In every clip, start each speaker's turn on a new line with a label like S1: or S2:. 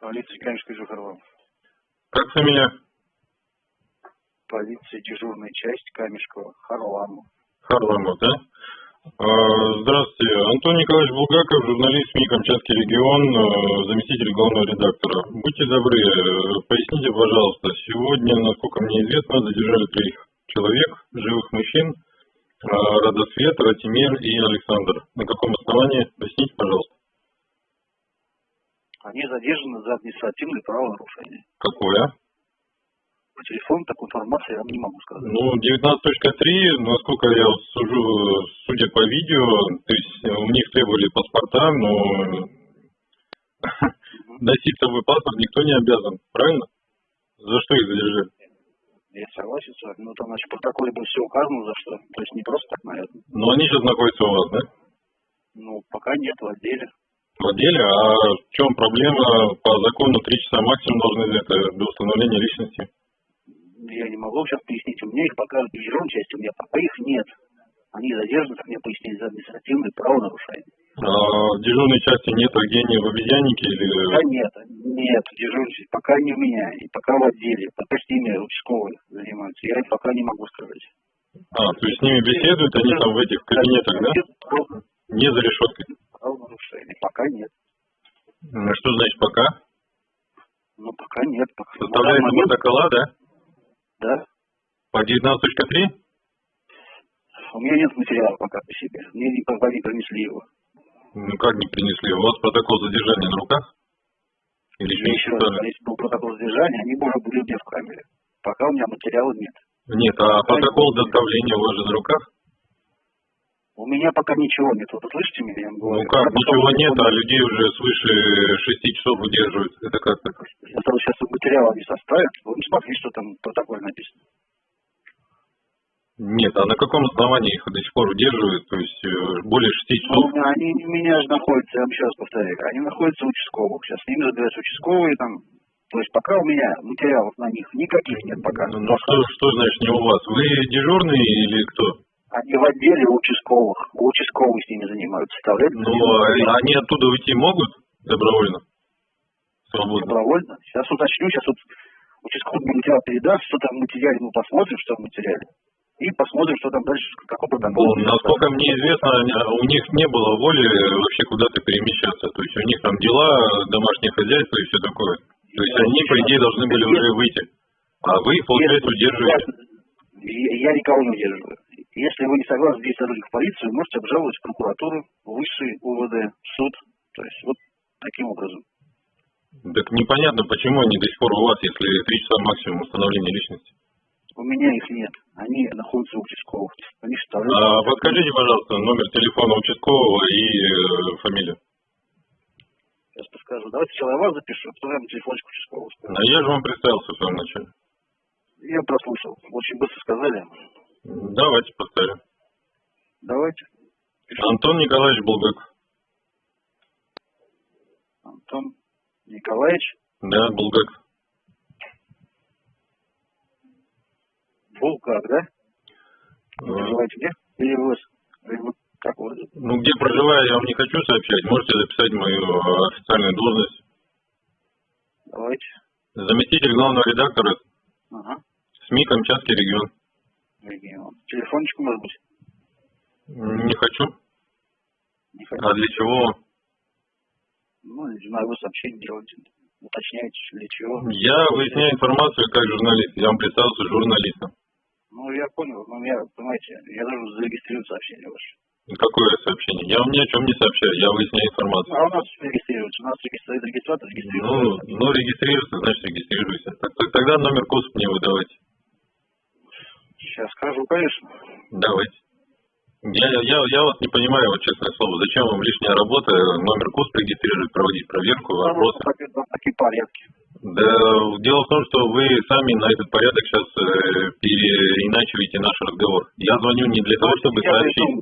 S1: Полиция Каменской Жухарова.
S2: Как фамилия?
S1: Полиция дежурная часть Камешкова. Харламов.
S2: Харламов, да? А, Здравствуйте. Антон Николаевич Булгаков, журналист СМИ «Камчатский регион», э, заместитель главного редактора. Будьте добры, э, поясните, пожалуйста, сегодня, насколько мне известно, задержали троих человек, живых мужчин, а, Радосвет, Ратимир и Александр. На каком основании? Поясните, пожалуйста.
S1: Они задержаны за административные правонарушения.
S2: Какое?
S1: По телефону такой информации я вам не могу сказать.
S2: Ну, 19.3, насколько я сужу, судя по видео, то есть э, у них требовали паспорта, но носить с собой паспорт никто не обязан, правильно? За что их задержали?
S1: Я согласен с вами. Ну, там, значит, в протоколе было все указано, за что. То есть не просто так, наверное.
S2: Но они сейчас находятся у вас, да?
S1: Ну, пока нет в отделе.
S2: В отделе, а в чем проблема? По закону 3 часа максимум должны это до установления личности.
S1: Я не могу сейчас пояснить. У меня их пока в дежурной части, у меня пока их нет. Они задержаны, как мне пояснили, за административные правонарушения.
S2: А в дежурной части нет Евгения в обезьяннике или...
S1: Пока нет, нет, дежурной части, пока не у меня, и пока в отделе, пока с ними участковые занимаются. Я пока не могу сказать.
S2: А, то есть с ними беседуют, они там в этих кабинетах, да? Не за решеткой.
S1: Правонарушения. Пока нет.
S2: Ну, Что значит пока?
S1: Ну, пока нет. Пока.
S2: Составляется
S1: момент,
S2: протокола, да?
S1: Да.
S2: По 19.3?
S1: У меня нет материала пока по себе. Мне не, не принесли его.
S2: Ну как не принесли? У вас протокол задержания на руках? Или еще
S1: еще раз, если был протокол задержания, они уже были у меня в камере. Пока у меня материала нет.
S2: Нет, а протокол доставления у вас же на руках?
S1: У меня пока ничего нет. Вот вы слышите меня?
S2: Ну как, ничего нет, а людей уже свыше 6 часов удерживают. Это как так?
S1: Я сразу сейчас материал не составят. Вы не смотрите, что там в протоколе написано.
S2: Нет, а на каком основании их до сих пор удерживают? То есть э, более 6
S1: Ну,
S2: часов?
S1: у меня- они у меня же находятся, я вам еще раз повторяю, они находятся у участковых. Сейчас с ними разбираются участковые там. То есть пока у меня материалов на них никаких нет пока.
S2: Ну что, что значит не у вас? Вы дежурный или кто?
S1: Они в отделе участковых. У участковых с ними занимаются. Составляют
S2: Ну, а они оттуда уйти могут добровольно? Свободно.
S1: добровольно. Сейчас уточню, сейчас вот участковый материал передаст, что там в материале, мы посмотрим, что в материале. И посмотрим, что там дальше, какой протокол.
S2: Ну, насколько мне известно, они- у них не было воли вообще куда-то перемещаться. То есть у них там дела, домашнее хозяйство и все такое. То есть они, по идее, должны были уже выйти. А вы, получается, удерживаете.
S1: Я, я никого не удерживаю. Если вы не согласны сотрудник в полицию, можете обжаловать в прокуратуру, высший УВД, суд. То есть вот таким образом.
S2: Так непонятно, почему они до сих пор у вас, если три часа максимум установления личности.
S1: У меня их нет. Они находятся у участковых. Они составляют...
S2: А, подскажите, пожалуйста, номер телефона участкового и э, фамилию.
S1: Сейчас подскажу. Давайте сначала я вас запишу, потом я на телефончик участкового скажу.
S2: А я же вам представился в самом начале.
S1: Я прослушал. Очень быстро сказали.
S2: Давайте поставим.
S1: Давайте.
S2: Антон Николаевич Булгаков.
S1: Антон Николаевич
S2: Да, Булгаков.
S1: Булгак, да? Вы
S2: Э,
S1: проживаете где? Или вы, или вы как вы?
S2: Ну, где проживаю, я вам не хочу сообщать. Можете записать мою э, официальную должность.
S1: Давайте.
S2: Заместитель главного редактора
S1: Ага.
S2: СМИ «Камчатский регион».
S1: Регион. Телефончик, может быть?
S2: Не хочу.
S1: Не хочу.
S2: А для чего?
S1: Ну, не знаю, вы сообщение делаете. Уточняете, для чего.
S2: Я выясняю информацию как журналист. Я вам представился журналистом.
S1: Ну, я понял. Ну, я, понимаете, я должен зарегистрировать сообщение ваше.
S2: Какое сообщение? Я вам ни о чем не сообщаю. Я выясняю информацию.
S1: А у нас регистрируется. У нас регистрирует регистратор,
S2: Ну,
S1: регистрируется.
S2: ну, регистрируйся, значит регистрируйся. Так, так, тогда номер КУСП мне выдавайте.
S1: Сейчас скажу, конечно.
S2: Давайте. Я, я, я вас не понимаю, вот честное слово, зачем вам лишняя работа, номер КУСП регистрировать, проводить проверку, вопросы.
S1: такие порядки.
S2: Да, дело в том, что вы сами на этот порядок сейчас э, переиначиваете наш разговор. Я звоню не для того, чтобы сообщить.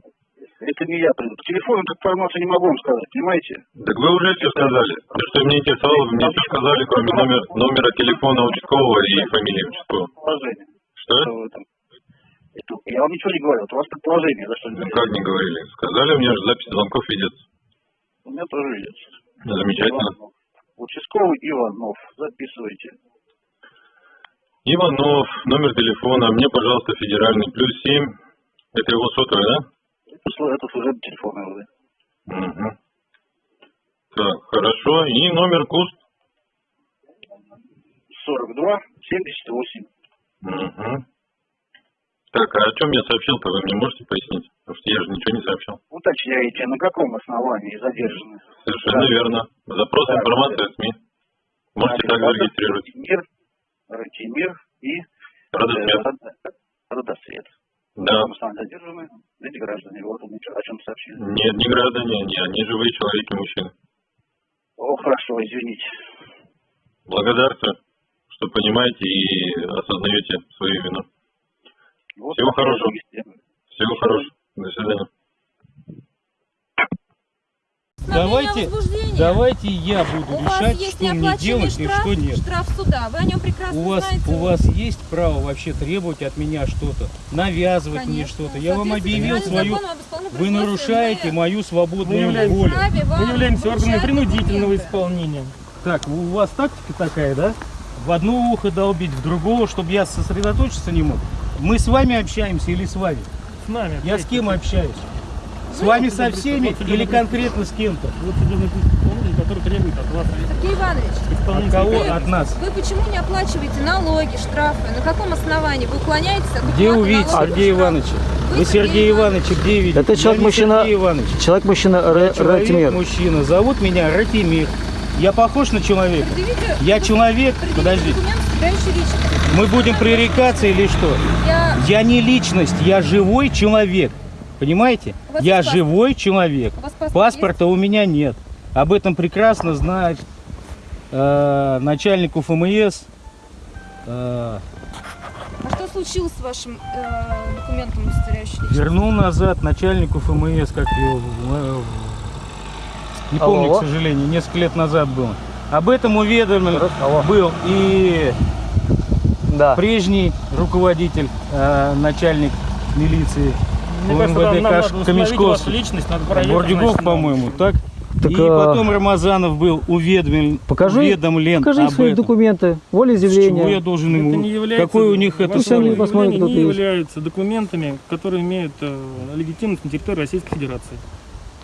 S1: Это не я приду. По телефону эту информацию не могу вам сказать, понимаете?
S2: Так вы уже все сказали. Все, что меня интересовало, вы мне все сказали, кроме номер, номера телефона участкового и фамилии участкового.
S1: Положение.
S2: Что?
S1: Это, я вам ничего не говорил. Это у вас предположение, за что
S2: Ну, как не говорили? Сказали, у меня же запись звонков ведется.
S1: У меня тоже есть.
S2: Замечательно.
S1: Участковый Участковый Иванов. Записывайте.
S2: Иванов, номер телефона, мне, пожалуйста, федеральный, плюс семь. Это его сотовый, да?
S1: Это, это служебный телефон МВД.
S2: Угу. Так, хорошо. И номер КУС?
S1: 42 78.
S2: Угу. Так, а о чем я сообщил-то, вы мне можете пояснить? Потому что я же ничего не сообщил.
S1: Уточняете, на каком основании задержаны?
S2: Совершенно
S1: Да.
S2: верно. Запрос
S1: Да.
S2: информации от СМИ. Можете также
S1: Ратимир,
S2: регистрировать.
S1: Ратимир, Ратимир и
S2: Родосвет.
S1: Род- Родосвет.
S2: Да.
S1: На каком основании задержаны эти граждане? Вот он о чем сообщили.
S2: Нет, не граждане, не, они живые человеки, мужчины.
S1: О, хорошо, извините.
S2: Благодарствую, что понимаете и осознаете свою вину.
S1: Вот
S2: Всего хорошего. Всего хорошего. До свидания.
S3: Давайте, давайте я буду
S4: У
S3: решать, что мне делать и
S4: штраф,
S3: что нет.
S4: штраф суда. Вы о нем прекрасно
S3: У вас,
S4: знаете.
S3: у вас есть право вообще требовать от меня что-то, навязывать мне
S4: Конечно.
S3: что-то. Я вам объявил свою... Вы нарушаете
S4: мы
S3: мою свободную
S5: являемся-
S3: волю.
S5: Мы являемся органами принудительного
S4: документы.
S5: исполнения.
S3: Так, у вас тактика такая, да? В одно ухо долбить, в другого, чтобы я сосредоточиться не мог. Мы с вами общаемся или с вами?
S5: С нами.
S3: Я с кем общаюсь? С вами со всеми или конкретно с кем-то?
S5: Вот судебный исполнитель, который требует от вас
S4: Сергей Иванович,
S3: От кого?
S4: Вы-
S3: От нас.
S4: вы почему не оплачиваете налоги, штрафы? На каком основании? Вы уклоняетесь от
S3: Где
S4: уплаты
S3: увидеть
S4: налогов и
S3: Сергея
S4: штрафов?
S3: Ивановича?
S4: Вы
S3: Вы
S4: Сергей
S3: Сергея Ивановича где видите?
S6: Это
S3: Я
S6: человек-мужчина-
S3: не Сергей Иванович. Человек,
S6: Ратимир.
S3: мужчина. Зовут меня Ратимир. Я похож на человека?
S4: Предъявите-
S3: Я человек?
S4: предъявите
S3: Подожди.
S4: документ, составляющий личность.
S3: Мы будем пререкаться или что?
S4: Я...
S3: Я не личность, я живой человек. Понимаете? Я
S4: есть паспорт?
S3: живой человек.
S4: У вас паспорт
S3: Паспорта у меня нет. Об этом прекрасно знает э, начальник УФМС. э,
S4: А что случилось с вашим э, документом, удостоверяющим
S3: вернул назад начальнику ФМС, как его, э, не
S6: Алло.
S3: помню, к сожалению, несколько лет назад было. Об этом уведомлен
S6: Алло.
S3: был и
S6: Да.
S3: прежний руководитель, э, начальник милиции
S5: Мне кажется, нам,
S3: УМВД
S5: нам
S3: Каш-
S5: надо
S3: Камешковский.
S5: личность, надо значит,
S3: по-моему, так?
S6: Так,
S3: и
S6: а,
S3: потом Рамазанов был уведомлен,
S6: Покажи-
S3: уведомлен
S6: Покажи
S3: об
S6: свои
S3: этом.
S6: документы,
S3: С чего я должен
S5: Это
S3: ему?
S5: не является,
S3: Какой у них это самое?
S6: кто
S5: не являются документами, которые имеют э, легитимность на территории Российской Федерации.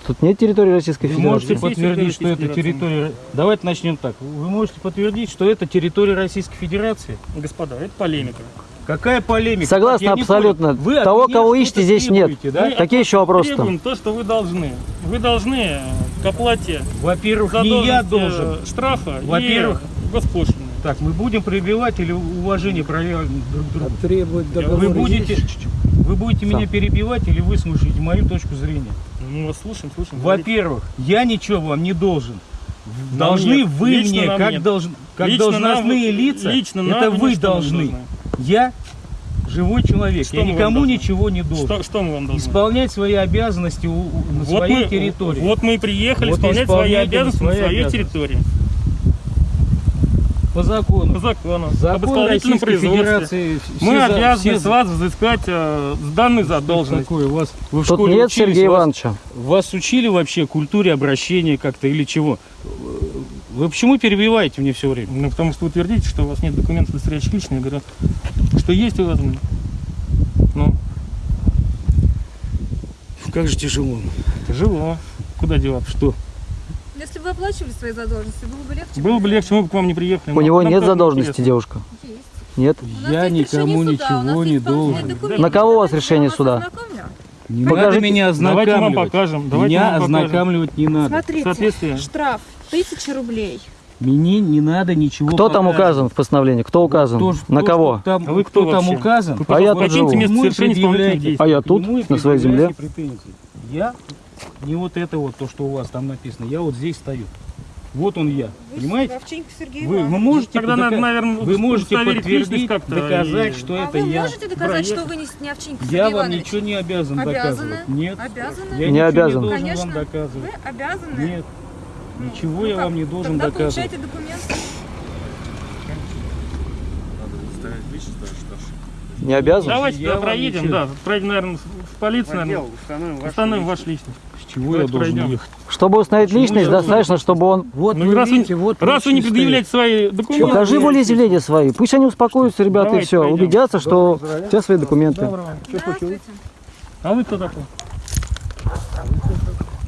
S6: Тут нет территории Российской
S3: Вы
S6: Федерации.
S3: можете
S5: Здесь есть
S3: подтвердить, что это территория... Давайте начнем так. Вы можете подтвердить, что это территория Российской Федерации?
S5: Господа, это полемика.
S3: Какая полемика?
S6: Согласна
S3: Я
S6: абсолютно.
S3: Вы от
S6: Того, кого ищете, здесь нет.
S3: Да?
S5: Мы
S6: Какие еще вопросы
S5: Требуем то, что вы должны. Вы должны э, к оплате
S3: Во-первых, не я
S5: задолженности,
S3: должен.
S5: э, штрафа
S3: Во-первых.
S5: госпошлины.
S3: Так, мы будем прививать или уважение проявлять друг к другу?
S6: Требовать
S3: Вы будете, вы будете меня перебивать или выслушаете мою точку зрения?
S5: Ну, вас слушаем, слушаем.
S3: Во-первых, я ничего вам не должен.
S5: Нам
S3: Должны
S5: нет.
S3: вы
S5: Лично
S3: мне, как,
S5: нет.
S3: долж- как
S5: Лично
S3: должностные
S5: нам-
S3: лица,
S5: лично
S3: это
S5: вы
S3: вы должны.
S5: должны.
S3: Я живой человек,
S5: Что
S3: я никому
S5: должны?
S3: ничего не должен.
S5: Что, что мы вам должны?
S3: Исполнять свои обязанности у- у- на
S5: вот
S3: своей
S5: мы,
S3: территории.
S5: Вот мы и приехали
S3: Вот
S5: исполнять свои обязанности на своей
S3: обязанности.
S5: территории.
S3: По закону.
S5: По закону. об
S3: Закон
S5: исполнительном
S3: Российской
S5: производстве.
S3: Федерации.
S5: Мы
S3: за-
S5: обязаны
S3: все
S5: с вас взыскать э, с данной задолженности.
S3: Такое у вас вы в
S6: Тут
S3: школе
S6: нет
S3: учились,
S6: Сергея
S3: вас-
S6: Ивановича.
S3: Вас учили вообще культуре обращения как-то или чего? Вы почему перебиваете мне все время?
S5: Ну, потому что вы твердите, что у вас нет документов, удостоверяющих личность. Я говорю, что есть у вас. Ну,
S3: Как же тяжело.
S5: тяжело. Куда деваться?
S3: Что?
S4: Если бы вы оплачивали свои задолженности, было бы легче.
S5: Было бы легче, мы бы к вам не приехали.
S6: У него нет задолженности,
S5: интересно.
S6: девушка.
S4: Есть.
S6: Нет.
S3: Я никому
S4: суда,
S3: ничего не должен.
S6: На кого у вас
S4: Давайте
S6: решение суда?
S3: Не
S6: Покажите.
S3: надо меня
S5: Давайте мы вам
S3: ознакомливать.
S5: покажем. Давайте
S3: меня
S5: мы вам покажем.
S3: ознакомливать не надо.
S4: Смотрите, штраф 1000 рублей.
S3: Мне не надо ничего
S6: Кто там
S3: показывать.
S6: указан в постановлении? Кто указан?
S3: То,
S6: На
S3: что
S6: кого?
S3: Там,
S5: А вы кто
S3: там
S5: вообще?
S3: указан?
S5: Вы,
S6: А я тут живу. А я тут, на своей земле.
S3: претензии. Я не вот это вот, то, что у вас там написано. Я вот здесь стою. Вот он я. Понимаете?
S4: Вовченко Сергей
S3: Вы, вы можете,
S5: Тогда надо, наверное,
S3: вы можете подтвердить, доказать,
S5: и-
S3: что
S4: А
S3: это
S4: вы
S3: я.
S4: можете доказать,
S5: проехать.
S4: что вы не, не Овчинников Сергей
S3: Я вам
S4: Иванович?
S3: ничего не обязан
S4: Обязаны.
S3: доказывать. Нет.
S4: Обязаны?
S3: Я
S6: Не обязан.
S3: не должен
S4: Конечно.
S3: вам доказывать.
S4: Вы обязаны?
S3: Нет. Ничего
S4: ну
S3: я
S4: как?
S3: вам не должен
S4: Тогда
S3: доказывать.
S4: получайте документы.
S6: Не обязан?
S5: Давайте
S3: Я
S5: проедем,
S3: ничего-
S5: да. Проедем, наверное, в полицию, наверное. Установим вашу личность.
S3: Чего
S5: Давайте
S3: я должен
S5: пройдем.
S3: ехать?
S6: Чтобы установить
S3: Почему
S6: личность, достаточно, чтобы он...
S5: Вот ну, раз, вы, раз вы не предъявляете свои документы...
S6: Покажи волеизъявления свои. Пусть они успокоятся, ребята, и
S5: Давайте
S6: все.
S5: пойдем.
S6: Убедятся, что у тебя свои документы.
S5: А вы кто такой?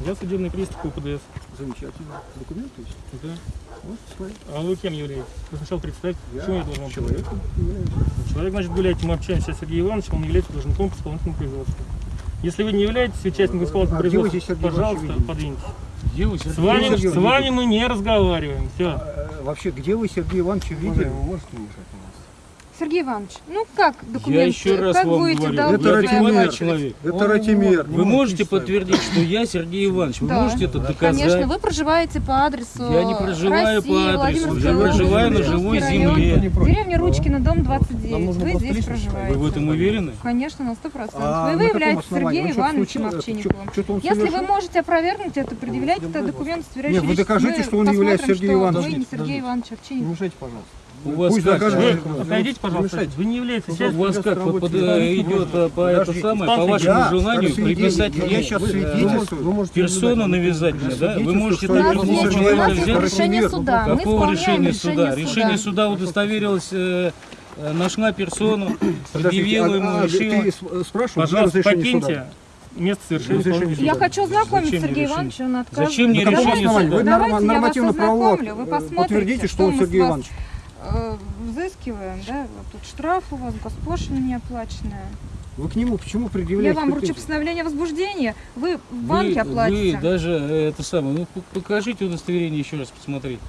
S5: Я судебный пристав УПДС.
S7: Замечательно. Документы есть?
S5: Да.
S7: Вот.
S5: А вы кем являетесь? Вы сначала представьте, почему я должен вам
S7: Человеком являюсь.
S5: Человек, значит, гуляет, мы общаемся с Сергеем Ивановичем, он является должником по исполнительному производству. Если вы не являетесь участником исполнительного
S7: А
S5: производства, пожалуйста, подвиньтесь.
S3: Где вы,
S5: С
S3: Сергей?
S5: вами,
S7: Сергей
S5: с вами мы не разговариваем. Все.
S7: А, э, Вообще, где вы Сергея Ивановича видели?
S4: Сергей Иванович, ну как документы?
S3: еще раз
S4: как
S3: вам
S4: будете
S3: говорю,
S7: это
S4: права?
S3: человек.
S7: Это Ратимир.
S3: Вы можете подтвердить, что я Сергей Иванович? Вы
S4: Да.
S3: можете это доказать?
S4: Конечно, вы проживаете по адресу
S3: Я не проживаю
S4: России,
S3: по адресу, я проживаю на живой
S4: район,
S3: земле.
S4: Деревня Ручкина, дом 29. Вы здесь проживаете.
S3: Вы в этом уверены?
S4: Конечно, на сто процентов.
S7: А
S4: И
S7: на
S4: вы являетесь? Сергеем
S7: Он что-то
S4: Ивановичем
S7: случилось?
S4: Овчинниковым.
S7: Он
S4: Если вы можете опровергнуть это, предъявляйте документ,
S7: Нет,
S4: удостоверяющий
S7: вы
S4: личность.
S7: докажите, что он не является Сергеем Ивановичем.
S4: Вы не Сергей Иванович Овчинников.
S7: Мешайте, пожалуйста.
S3: У вас
S7: Пусть
S3: как?
S7: докажет.
S5: Вы отойдите, пожалуйста.
S7: мешайте.
S5: Вы не являетесь
S3: У
S5: частью
S3: вас как вот под- идет э, по это самое, по вашему
S7: Я,
S3: желанию приписать
S7: я сейчас свидетельствую.
S3: персону навязать мне, да? Вы можете
S4: У
S3: так
S4: у нас
S3: взять.
S4: решение суда. Мы
S3: Какого решения суда?
S4: решение
S3: суда удостоверилось, э, э, нашла персону, предъявила
S7: а-
S3: ему,
S7: а,
S3: решила.
S7: Ты спрашивал,
S5: Пожалуйста, покиньте
S7: суда?
S5: место совершения
S4: Я
S7: суда.
S4: хочу знакомить
S3: Зачем мне
S4: Сергея
S3: решение?
S4: Ивановича, он отказывает.
S3: Зачем мне решение суда?
S7: Вы
S4: Давайте
S7: норма-
S4: я вас
S7: нормативно-правового
S4: ознакомлю, вы посмотрите,
S7: подтвердите,
S4: что
S7: что он Сергей
S4: вас,
S7: Иванович.
S4: Э, взыскиваем, да, вот тут штраф у вас, госпошлина неоплаченная.
S7: Вы к нему почему
S4: Я
S7: предъявляете
S4: вам вручу постановление о возбуждении, вы в банке
S3: Вы,
S4: оплатите.
S3: вы даже э, это самое, ну покажите удостоверение еще раз посмотреть.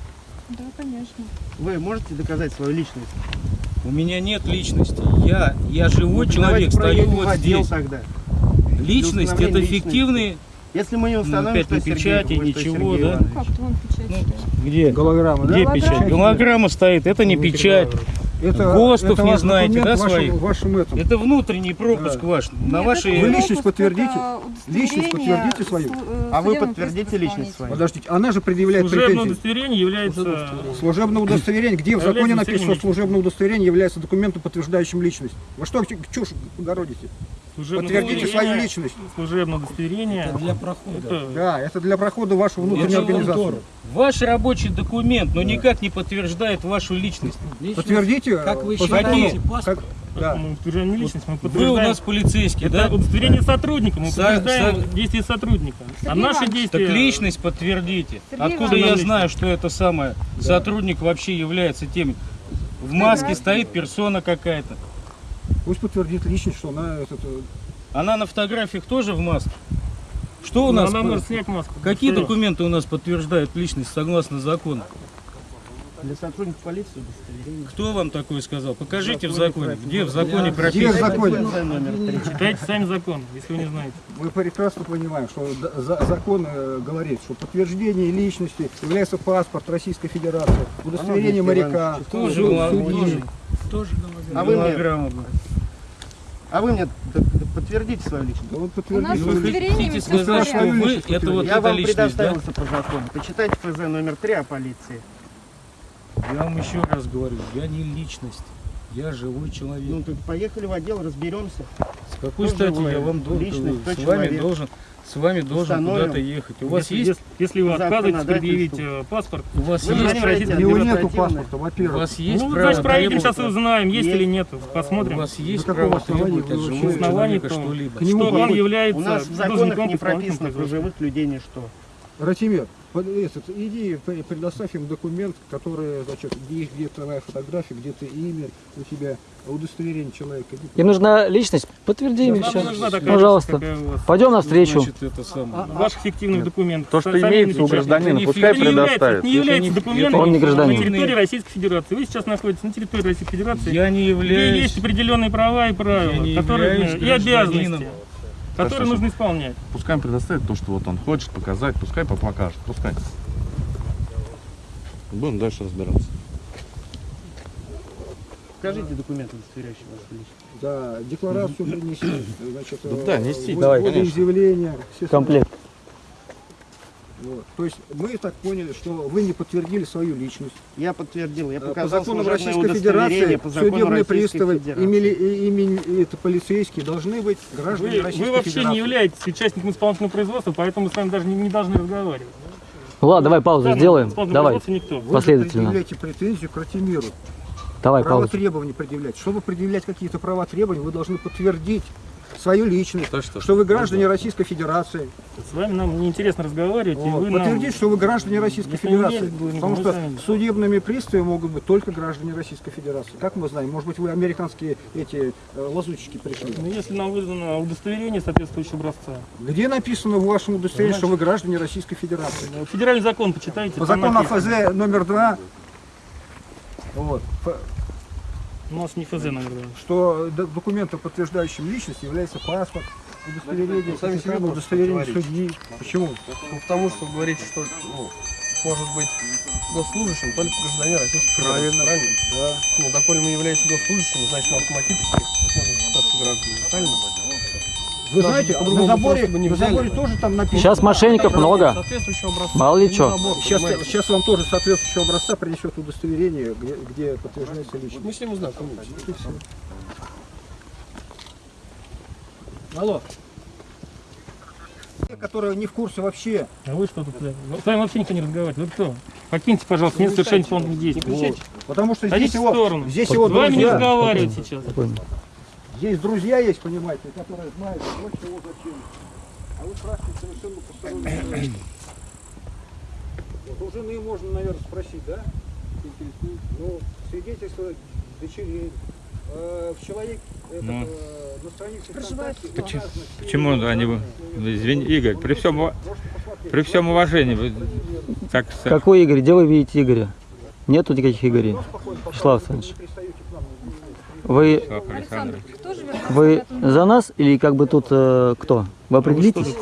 S4: Да, конечно.
S8: Вы можете доказать свою личность?
S3: У меня нет личности. Я, я живой
S8: Ну,
S3: человек, стою вот здесь.
S8: тогда.
S3: Личность это
S8: личности.
S3: фиктивный.
S8: Если мы не
S3: Ну,
S8: установим,
S3: опять
S8: что Сергей,
S3: печати,
S8: что
S3: ничего, да?
S8: Иванович.
S4: Как-то вон печать
S3: Ну. Где?
S7: Голограмма, да?
S3: Где
S4: Голограмма.
S3: печать? Голограмма стоит, это не печать.
S7: Это,
S3: ГОСТов
S7: это
S3: не знаете, да, своих?
S7: в вашем этом.
S3: Это внутренний пропуск
S7: Да.
S3: ваш. На
S4: Нет, это
S3: вашей...
S7: Вы личность подтвердите? Личность подтвердите свою?
S4: э,
S8: А вы подтвердите личность свою?
S7: Подождите, она же предъявляет
S5: Служебное
S7: претензии.
S5: удостоверение является...
S7: Служебное удостоверение. Где в законе написано, что служебное удостоверение является документом, подтверждающим личность? Вы что чушь огородите?
S5: Служебное
S7: Подтвердите свою личность.
S5: Служебное удостоверение.
S3: для прохода.
S5: Это
S7: Да, это для прохода вашего внутренней организации.
S3: Ваш рабочий документ, но никак не подтверждает вашу личность.
S7: Подтвердите
S3: Как вы считаете,
S7: закону, как- да.
S5: мы личность, мы
S3: Вы у
S5: подтверждаем...
S3: нас полицейский,
S5: Это
S3: да?
S5: удостоверение сотрудника, мы
S3: Са-
S5: подтверждаем
S3: са-
S5: действия сотрудника. А
S4: Сергей
S5: наши
S4: Иванович.
S5: действия...
S3: Так личность подтвердите.
S4: Сергей
S3: Откуда я
S5: Иванович.
S3: знаю, что это самое сотрудник вообще является тем? В маске стоит персона какая-то.
S7: Пусть подтвердит личность, что она этот, э,
S3: Она на фотографиях тоже в маске. Что у
S5: Ну,
S3: нас?
S5: Она
S3: по-
S5: может снять маску.
S3: Какие
S5: Что?
S3: документы у нас подтверждают личность согласно закону?
S8: Для сотрудников полиции удостоверение.
S3: Кто вам такое сказал? Покажите в законе. Где в законе
S7: где в
S3: прописано?
S7: законе?
S5: Читайте сами закон, если вы не знаете.
S7: Мы прекрасно понимаем, что закон э, говорит, что подтверждение личности является паспорт Российской Федерации, удостоверение моряка, судьи.
S3: Тоже.
S8: А вы мне,
S3: Голограмма,
S8: а вы мне подтвердите свою личность?
S7: Да вот
S4: У нас
S7: подтвердите.
S3: Вы хотите сказать, что вы это вот
S8: Я вам
S3: личность, да?
S8: предоставил все по закону. Почитайте ФЗ номер 3 о полиции.
S3: Я вам еще раз говорю, я не личность. Я живой
S8: Ну
S3: человек.
S8: так поехали в отдел, разберемся.
S3: С какой
S8: кто
S3: стати
S8: живой?
S3: я вам должен, с вами
S8: человек?
S3: должен, с вами должен куда-то ехать? У вас
S5: если,
S3: есть,
S5: если- вы отказываетесь предъявить э, паспорт,
S3: у вас
S8: Вы
S3: есть,
S7: У него
S8: Федерации
S7: нету паспорта,
S3: у
S7: во-первых.
S3: вас есть
S5: ну,
S3: право
S5: значит, проедем,
S3: требовать-
S5: сейчас и узнаем, есть
S8: Есть.
S5: или нет.
S3: У
S5: Посмотрим.
S3: вас есть
S7: какого
S3: право
S7: основания
S3: требовать от живого человека что-либо.
S7: К нему
S5: что он является
S8: У нас в законах не прописано живых людей ничто.
S7: Ратимир, этот, иди пре- предоставь им документ, который, значит, где, есть- где твоя фотография, где ты имя у тебя, удостоверение человека. Иди
S6: Им нужна личность? Подтверди им
S5: Нам
S6: все.
S5: нужна такая
S6: Пожалуйста.
S5: вас.
S6: Пойдем навстречу.
S3: Значит, это самое.
S5: Ваших фиктивных документов.
S9: То, что имеется у гражданина, пускай
S5: Это не является,
S9: предоставит.
S5: это не является
S3: не-
S5: документом
S6: Он не гражданин.
S5: на территории Российской Федерации. Вы сейчас находитесь на территории Российской Федерации,
S3: Я не
S5: где
S3: являюсь...
S5: есть определенные права и правила,
S3: Я
S5: которые, и обязанности. Которые
S9: Хорошо.
S5: нужно исполнять.
S9: Пускай он предоставит то, что вот он хочет показать, пускай покажет, пускай. Будем дальше разбираться.
S8: Покажите документы, удостоверяющие вашу личность.
S7: Да, декларацию принеси, значит,
S9: Да, да, несите,
S7: вы-
S9: давай,
S7: все
S6: Комплект.
S7: Вот. То есть мы так поняли, что вы не подтвердили свою личность.
S10: Я подтвердил, я
S7: Э, По
S10: показал
S7: законам
S10: служебное
S7: Российской Федерации
S10: по закону
S7: судебные
S10: Российской
S7: приставы
S10: Федерации.
S7: имели, и- имени- это полицейские должны быть граждане
S5: Вы,
S7: Российской
S5: вы вообще
S7: Федерации.
S5: не являетесь участником исполнительного производства, поэтому мы с вами даже не, не должны разговаривать.
S6: Ладно, давай паузу
S5: Да,
S6: сделаем. Давай,
S5: никто.
S7: Вы
S6: последовательно.
S7: предъявляете претензию к Ратимиру.
S6: давай
S7: права
S6: паузу.
S7: требований предъявлять. Чтобы предъявлять какие-то права требования, вы должны подтвердить свою личность, что, вы граждане Российской Федерации.
S5: С вами нам неинтересно разговаривать, и
S7: Вот.
S5: вы нам...
S7: Что вы граждане Российской
S5: Если
S7: Федерации.
S5: вы-
S7: Потому что
S5: сами.
S7: судебными приставами могут быть только граждане Российской Федерации. Как мы знаем? Может быть, вы американские эти э, лазутчики пришли.
S5: Ну, если нам выдано удостоверение соответствующего образца.
S7: Где написано в вашем удостоверении, что вы граждане Российской Федерации?
S5: Э, Федеральный закон почитайте.
S7: По закону
S5: написано.
S7: АФЗ номер два, вот, п-
S5: У нас не ФЗ, наверное.
S7: что документом, подтверждающим личность, является паспорт, удостоверение,
S10: Сами себе
S7: удостоверение судьи. Почему?
S10: Ну, потому что говорите, что ну, может быть госслужащим только гражданин Российской
S7: Правильно.
S10: Правильно?
S7: Да.
S10: Ну, доколе мы являемся госслужащими, значит, мы автоматически можем считаться гражданами. Правильно?
S7: Вы
S10: Даже
S7: знаете, на заборе,
S10: не
S7: на заборе тоже там написано.
S6: Сейчас мошенников много.
S10: Соответствующего образца.
S6: Мало ли
S10: забор,
S7: Сейчас,
S10: понимаете?
S7: сейчас вам тоже соответствующего образца принесет удостоверение, где, где подтверждается личность.
S10: Мы с ним ознакомились.
S7: Алло. Те, которые не в курсе вообще.
S5: А вы что тут? э, С вами вообще никто не разговаривает. Вы кто? Покиньте, пожалуйста, место совершения исполнительных действий.
S7: Вот. Потому что здесь
S5: Садитесь
S7: его,
S5: сторону.
S7: здесь
S5: С
S7: его
S5: вами не
S7: друзья,
S5: разговаривать сейчас.
S6: Спокойно.
S7: Здесь друзья есть, понимаете, которые знают, вот чего зачем. А вы спрашиваете совершенно посторонние. Вот у жены можно, наверное, спросить, да? Ну, свидетельство дочерей. Э, в человек этот,
S11: Ну.
S7: э, на странице
S4: Проживает
S7: ВКонтакте все
S11: Почему
S7: его
S11: они... Извини, Игорь, при всем, при всем уважении, вы так...
S6: Какой Игорь? Где вы видите Игоря? Нету никаких Игорей. Вячеслав Александрович. Вы,
S11: Александрович.
S6: Вы за нас или как бы тут э, кто? Вы определитесь?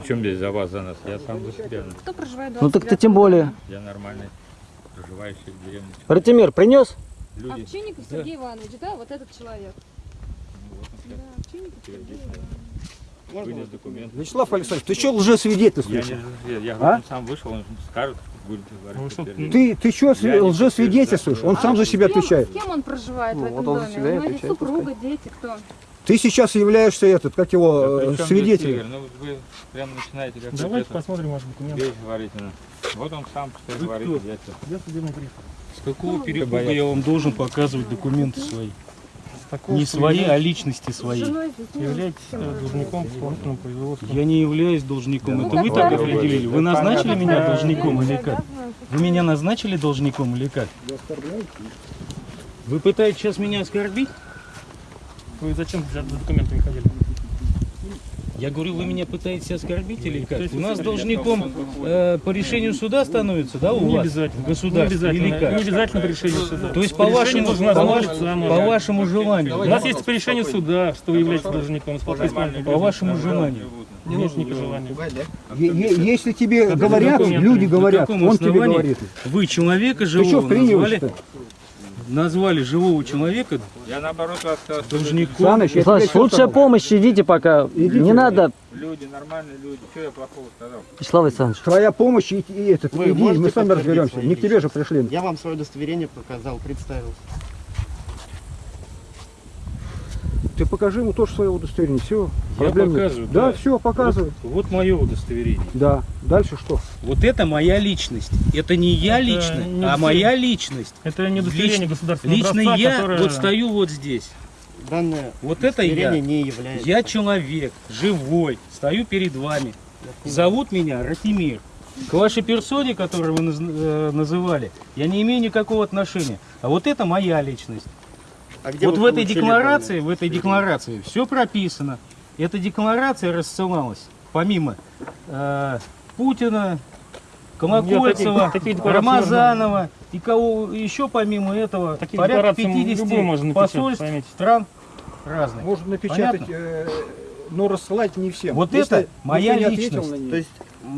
S11: Причем здесь за вас, за нас? Я сам за себя.
S4: Кто проживает
S6: Ну так-то тем более.
S11: Я нормальный, проживающий в деревне.
S6: Ратимир, принес?
S11: Люди.
S4: Овчинников Сергей Иванович, да, вот этот человек. Да, Овчинников Сергей Иванович.
S11: Вынес документ.
S7: Вячеслав Александрович, ты что
S11: Я
S7: лжесвидетельствуешь?
S11: не я, я
S7: А?
S11: сам вышел, он скажет, будет говорить.
S5: Ну.
S7: Ты, ты что лжесвидетельствуешь? Он сам за себя
S4: кем-
S7: отвечает.
S4: С кем он проживает в
S10: Ну,
S4: этом
S10: вот он
S4: доме? У него есть
S10: отвечает,
S4: супруга, дети, кто?
S7: Ты сейчас являешься этот, как его,
S11: Да
S7: э,
S11: здесь
S7: свидетелем.
S11: Ну, вы прям начинаете как
S5: Давайте посмотрим ваши документы.
S11: говорительно. Вот он сам что
S5: Вы
S11: говорит.
S5: кто?
S11: я
S5: судебный пристав.
S3: С какого перепуга
S11: боятся?
S3: я вам должен показывать документы свои?
S5: Такого,
S3: Не свои,
S5: вы
S3: а личности свои.
S5: Являетесь э, должником исполнительного производства.
S3: Я не являюсь должником.
S4: Ну,
S3: Это вы
S4: как
S3: так определили. Вы
S11: Да,
S3: назначили меня
S5: Да.
S3: должником или как? Вы меня назначили должником или как? Вы пытаетесь сейчас меня оскорбить?
S5: Вы зачем за за документами ходили?
S3: Я говорю, вы меня пытаетесь оскорбить или как?
S5: То есть
S3: У нас должником э, по решению суда становится, да, у
S5: Не
S3: вас?
S5: обязательно. Не
S3: Государство
S5: обязательно.
S3: или как?
S5: Не обязательно по решению суда.
S3: То есть
S5: По
S3: по вашему, по,
S5: озвучить
S3: ваш-
S5: сам
S3: по вашему желанию,
S5: У нас есть по решению суда, что вы являетесь должником
S3: по вашему желанию.
S5: Не нужно по желанию.
S7: Е- е- Если тебе говорят, люди говорят, он тебе
S3: основании
S7: говорит.
S3: Вы человека
S7: Ты что,
S3: живого назвали? Назвали живого человека
S11: Я наоборот вас сказал,
S3: должником.
S7: Саныч, я что
S6: лучшая
S7: сказал?
S6: помощь, идите пока.
S7: Идите.
S6: Не надо,
S11: люди, нормальные люди. Что я плохого сказал?
S6: Вячеслав Александрович.
S7: Твоя помощь и, и этот,
S10: Вы
S7: иди, мы сами разберемся. Не к тебе же пришли.
S10: Я вам свое удостоверение показал, представился.
S7: Ты покажи ему тоже свое удостоверение. Все.
S3: Я показываю,
S7: Да,
S3: да.
S7: все, показывай.
S3: Вот, вот мое удостоверение.
S7: Да. Дальше что?
S3: Вот это моя личность. Это не я
S5: Это
S3: лично,
S5: не
S3: а
S5: удостоверение.
S3: моя личность.
S5: Это не удостоверение
S3: Лично-
S5: государственного
S3: Лично
S5: образца,
S3: я
S5: которое-
S3: вот стою вот здесь.
S10: Данное
S3: Вот это я.
S10: не является.
S3: Я человек, живой, стою перед вами. Зовут меня Ратимир. К вашей персоне, которую вы наз- э, называли, я не имею никакого отношения. А вот это моя личность.
S10: А где
S3: вот в этой декларации, в этой декларации все прописано. Эта декларация рассылалась помимо э, Путина, Колокольцева,
S5: таких- такие декларации
S3: Рамазанова и кого еще помимо этого
S5: Такие
S3: порядка
S5: декларации
S3: 50
S5: любой можно
S3: посольств
S5: поймите.
S3: стран разных.
S7: Можно напечатать,
S3: Понятно?
S7: э, но рассылать не всем.
S3: Вот
S7: Если
S3: это моя личность.
S10: То есть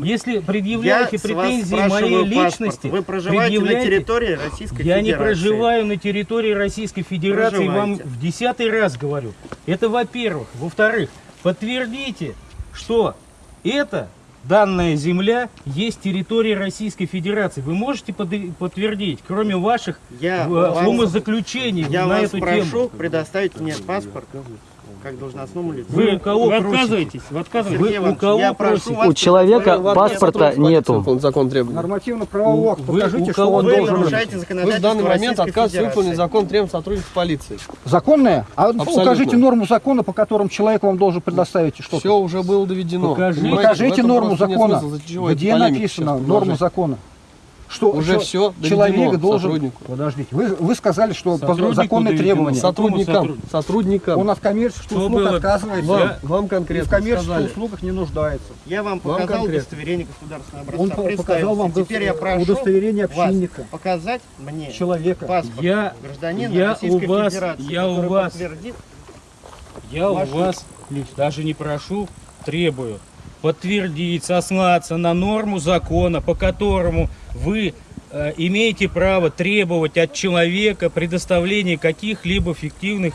S3: Если
S10: я
S3: предъявляете
S10: вас
S3: претензии моей
S10: паспорт.
S3: личности,
S10: Вы проживаете на
S3: предъявляйте.
S10: территории Российской
S3: Я не
S10: Федерации.
S3: проживаю на территории Российской Федерации, вам в десятый раз говорю. Это во-первых. Во-вторых, подтвердите, что это данная земля есть территория Российской Федерации. Вы можете под- подтвердить, кроме ваших
S8: Я
S3: э,
S8: вас-
S3: умозаключений
S8: Я
S3: на
S8: вас
S3: эту
S8: прошу
S3: тему?
S8: предоставить мне паспорт как должностному лицу.
S3: Вы у кого
S5: вы
S3: просите?
S5: отказываетесь? Вы отказываетесь?
S8: Сергей
S3: Вы у кого
S8: я прошу
S3: просите?
S8: вас
S6: У человека
S8: предоставить-
S6: паспорта нету.
S10: Закон требует.
S7: Нормативно-правовой акт,
S3: Вы-
S7: покажите,
S3: у
S7: что он
S8: Вы
S7: должен
S8: нарушаете
S10: Вы в
S8: законодательство
S10: данный момент
S8: Федерации.
S10: выполнить закон требует сотрудников полиции.
S7: Законное? А
S10: Абсолютно.
S7: укажите норму закона, по которым человек вам должен предоставить что-то.
S10: Все уже было доведено.
S7: Покажите
S10: этом
S7: норму закона. Где написано норму закона? Что,
S10: Уже
S7: что
S10: все
S7: человек должен...
S10: сотруднику.
S7: Подождите, вы, вы сказали, что по
S3: Сотруднику
S7: законные
S3: доведено.
S7: требования.
S10: Сотрудникам.
S3: сотруднику?
S10: Сотрудникам.
S7: Он от коммерческих
S3: Что
S7: услуг
S3: было?
S7: отказывается.
S10: Вам,
S3: Я-
S10: вам
S7: И в
S10: конкретно
S7: коммерческих
S10: сказали.
S7: услугах не нуждается.
S8: Я вам
S10: Вам
S8: показал
S10: конкретно.
S8: удостоверение государственного образца.
S7: Он по- показал вам
S8: Теперь я прошу
S7: удостоверение
S8: вас
S7: общинника,
S8: показать мне
S7: человека.
S8: паспорт
S3: Я,
S8: гражданина
S3: я
S8: Российской
S3: у вас,
S8: Федерации,
S3: я у вас,
S8: подтвердит
S3: я у вас даже не прошу, требую подтвердить, сослаться на норму закона, по которому вы э, имеете право требовать от человека предоставления каких-либо фиктивных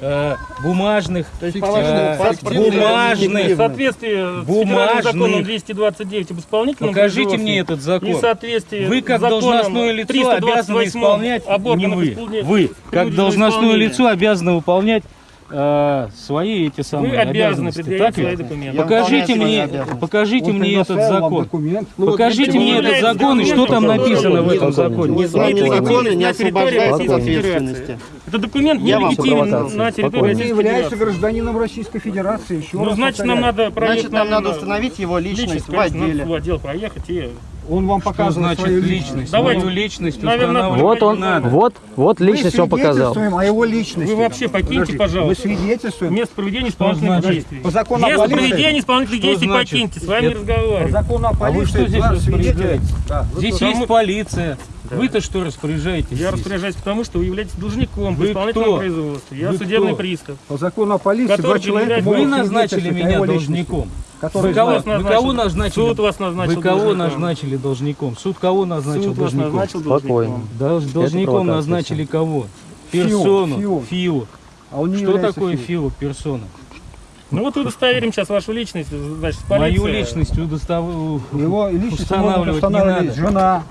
S3: э, бумажных,
S8: То есть,
S3: э, бумажных,
S5: В соответствии с
S3: Бумажных.
S5: федеральным законом 229 об исполнительном
S3: Покажите мне этот закон.
S5: Соответствии
S3: Вы как
S5: с
S3: должностное лицо
S5: 328
S3: обязаны исполнять, не вы, вы как должностное лицо обязаны выполнять э, свои эти самые
S5: Вы обязаны
S3: обязанности.
S5: предъявить
S3: Так
S5: свои
S3: ли?
S5: документы.
S8: Я
S3: Покажите мне, покажите мне этот закон.
S7: документ.
S10: Ну вот
S3: Покажите
S10: видите,
S3: мне этот закон и что там написано в этом
S6: Закон.
S3: законе.
S8: незнание
S5: Смотрите,
S8: закона не
S5: на территории
S8: освобождает от ответственности.
S5: Это документ нелегитимен
S6: провокации.
S5: на территории.
S7: Он не является гражданином Российской Федерации. Еще
S5: Ну, значит, нам надо
S8: Значит, нам надо
S5: на
S8: установить его личность, в отделе.
S5: в отдел проехать и...
S7: Он вам
S3: Что
S7: показывает
S3: значит
S7: свою
S3: личность?
S5: Давайте.
S3: Мою личность
S5: Наверное,
S6: Вот он,
S3: надо.
S6: вот, вот личность он показал.
S7: свидетельствуем о его личности.
S5: Вы вообще покиньте,
S7: Подождите,
S5: пожалуйста.
S7: Мы свидетельствуем.
S5: Место проведения исполнительных действий.
S7: По закону
S5: Место
S7: полиции.
S5: проведения исполнительных действий покиньте, с вами не
S3: Это-
S7: По закону о
S3: А
S7: полиции
S3: вы что здесь
S7: вы
S3: Здесь есть полиция. Вы-то что распоряжаетесь?
S5: Я
S3: здесь?
S5: распоряжаюсь потому, что вы являетесь должником
S3: Вы
S5: в исполнительном
S3: кто?
S5: производстве. Я
S3: Вы
S5: судебный
S3: кто?
S5: пристав.
S7: По закону о полиции
S5: Который
S7: два человека
S3: Вы назначили меня должником.
S7: который
S3: Вы кого,
S7: знает.
S3: Вы кого
S5: назначил.
S3: назначили?
S5: Суд вас назначил
S3: Вы кого
S5: должником.
S3: назначили должником? Суд кого назначил
S5: Суд вас
S3: должником?
S5: назначил
S6: Спокойно.
S5: должником.
S3: Долж- должником назначили кого? Персону.
S7: ФИО.
S3: ФИО.
S7: А он не
S3: Что такое
S7: ФИО.
S3: Персона.
S5: Ну вот удостоверим сейчас вашу личность, значит,
S3: Мою
S5: полиция.
S3: личность удостав...
S7: Его личность
S3: устанавливать не надо.
S7: жена,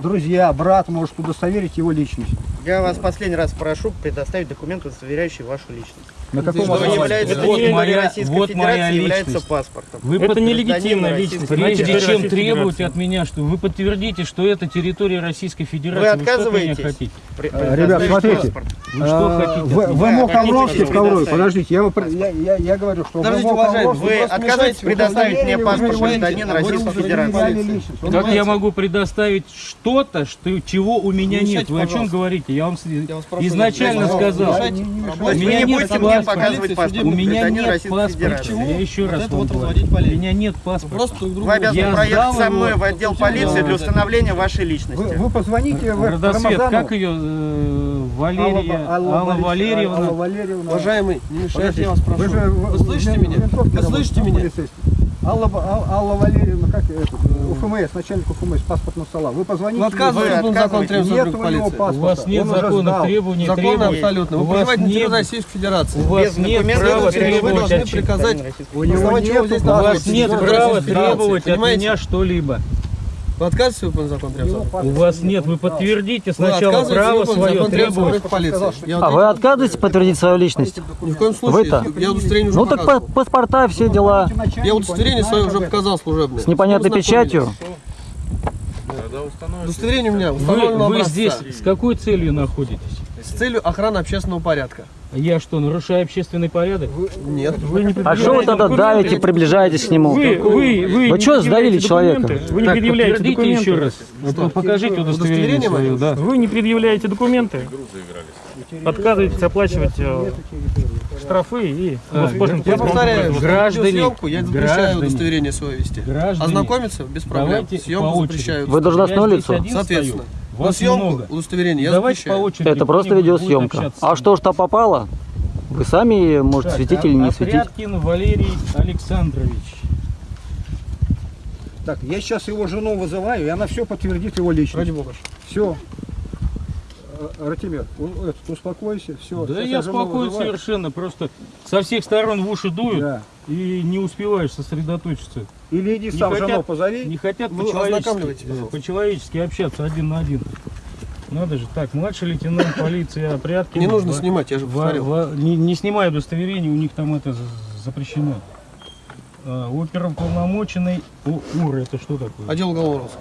S7: друзья, брат может удостоверить его личность.
S8: Я вас последний раз прошу предоставить документ, удостоверяющий вашу личность.
S7: На каком
S8: Что
S7: основании?
S8: является
S5: не
S8: территории
S3: моя-
S8: Российской
S3: вот моя
S8: Федерации является
S3: личность.
S8: паспортом.
S3: Вы
S5: Это
S3: под-
S5: нелегитимная
S8: гражданин
S5: личность.
S3: Прежде чем
S5: Российской Федерации.
S3: от меня, что вы подтвердите, что это территория Российской Федерации.
S8: Вы отказываетесь?
S3: хотите?
S8: При-
S7: Э, ребят, смотрите.
S8: паспорт.
S3: Вы что
S7: А,
S3: хотите?
S7: В, в? МО
S8: Хотите
S7: второй, подождите, я, вы я, я, я говорю, что
S10: Подождите, уважаемый, вы
S8: Вы отказываетесь предоставить мне
S7: вы
S8: паспорт гражданина
S7: вы
S8: Российской Федерации?
S3: Как я могу предоставить что-то, что, чего у меня
S10: Не
S3: нет? Вы о чем говорите? Я вам изначально сказал. У меня
S8: не
S3: нет паспорта. У меня нет паспорта. Я еще
S10: Вот
S3: раз вам
S10: вот
S3: говорю. У меня нет паспорта.
S8: Вы обязаны проехать со мной в отдел полиции для установления вашей личности.
S7: вы позвоните в
S3: Родосвет, как ее э, Валерия,
S7: Алла,
S3: Валерьевна?
S10: Уважаемый, не мешайте, я вас прошу.
S7: Вы,
S10: слышите меня? Вы слышите меня?
S7: Алла, Алла Валерьевна, как этот, э, УФМС, начальник УФМС, паспортного стола. Вы позвоните.
S10: Вы отказываетесь,
S8: Вы
S10: был закон требует
S7: Нет у него паспорта.
S3: У вас нет законных требований, требований.
S10: абсолютно. Вы на
S3: нет-
S10: территории Российской Федерации.
S3: У вас нет права
S8: вы
S10: требовать
S3: требовать
S10: должны приказать.
S7: У него нет
S3: У вас нет права требовать от
S10: понимаете?
S3: меня что-либо.
S10: Вы отказываетесь выполнить закон требует?
S3: У вас нет, вы подтвердите
S10: Вы
S3: сначала
S10: отказываетесь
S3: право свое.
S10: Я
S6: А вы отказываетесь подтвердить свою личность?
S10: Ни в коем случае.
S6: Вы-то?
S10: Я удостоверение уже
S6: Ну так
S10: показывал.
S6: па- паспорта, все дела.
S10: Я удостоверение свое уже показал служебное.
S6: С непонятной
S10: Вы
S6: печатью.
S10: Удостоверение у меня
S3: Вы,
S10: установлено
S3: вы здесь с какой целью находитесь?
S10: Целью охраны общественного порядка.
S3: Я что, нарушаю общественный порядок?
S10: Нет.
S5: Вы не
S6: А что вы тогда давите, приближаетесь к нему?
S5: Вы, вы, вы,
S6: Вы чё, сдавили человека?
S5: Вы не
S3: Так,
S5: предъявляете документы.
S3: еще раз. Вот покажите удостоверение
S10: Удостоверение
S3: свое, да.
S5: Вы не предъявляете документы. Отказываетесь оплачивать э, штрафы и
S3: А,
S10: Я
S5: по
S10: повторяю, что
S3: Граждане,
S10: съемку я запрещаю
S3: граждане,
S10: удостоверение свое вести.
S3: Граждане,
S10: Ознакомиться без проблем. Съемку запрещаю.
S6: Вы должностное лицо?
S10: Соответственно.
S3: стою. Вас
S10: съемку,
S3: много.
S10: удостоверение я
S3: Давайте по очереди.
S6: Это просто видеосъемка. А что ж то попало? Вы сами можете
S3: Так,
S6: светить или
S3: а-
S6: не светить.
S3: Опряткин Валерий Александрович.
S7: Так, я сейчас его жену вызываю, и она все подтвердит его личность.
S10: Ради бога.
S7: Все. Э, Ратимир, этот, успокойся, все.
S3: Да я спокоен совершенно, просто со всех сторон в уши дуют
S7: Да.
S3: и не успеваешь сосредоточиться.
S7: Или иди
S3: Не
S7: сам
S3: хотят-
S7: жену позови.
S3: Не хотят по-человечески, э, по-человечески общаться один на один. Надо же. Так, младший лейтенант полиции Опряткин.
S10: Не нужно снимать, я же повторил.
S3: не, не снимай удостоверение, у них там это за- запрещено. А, оперуполномоченный У- УР, это что такое?
S10: Отдел уголовного розыска.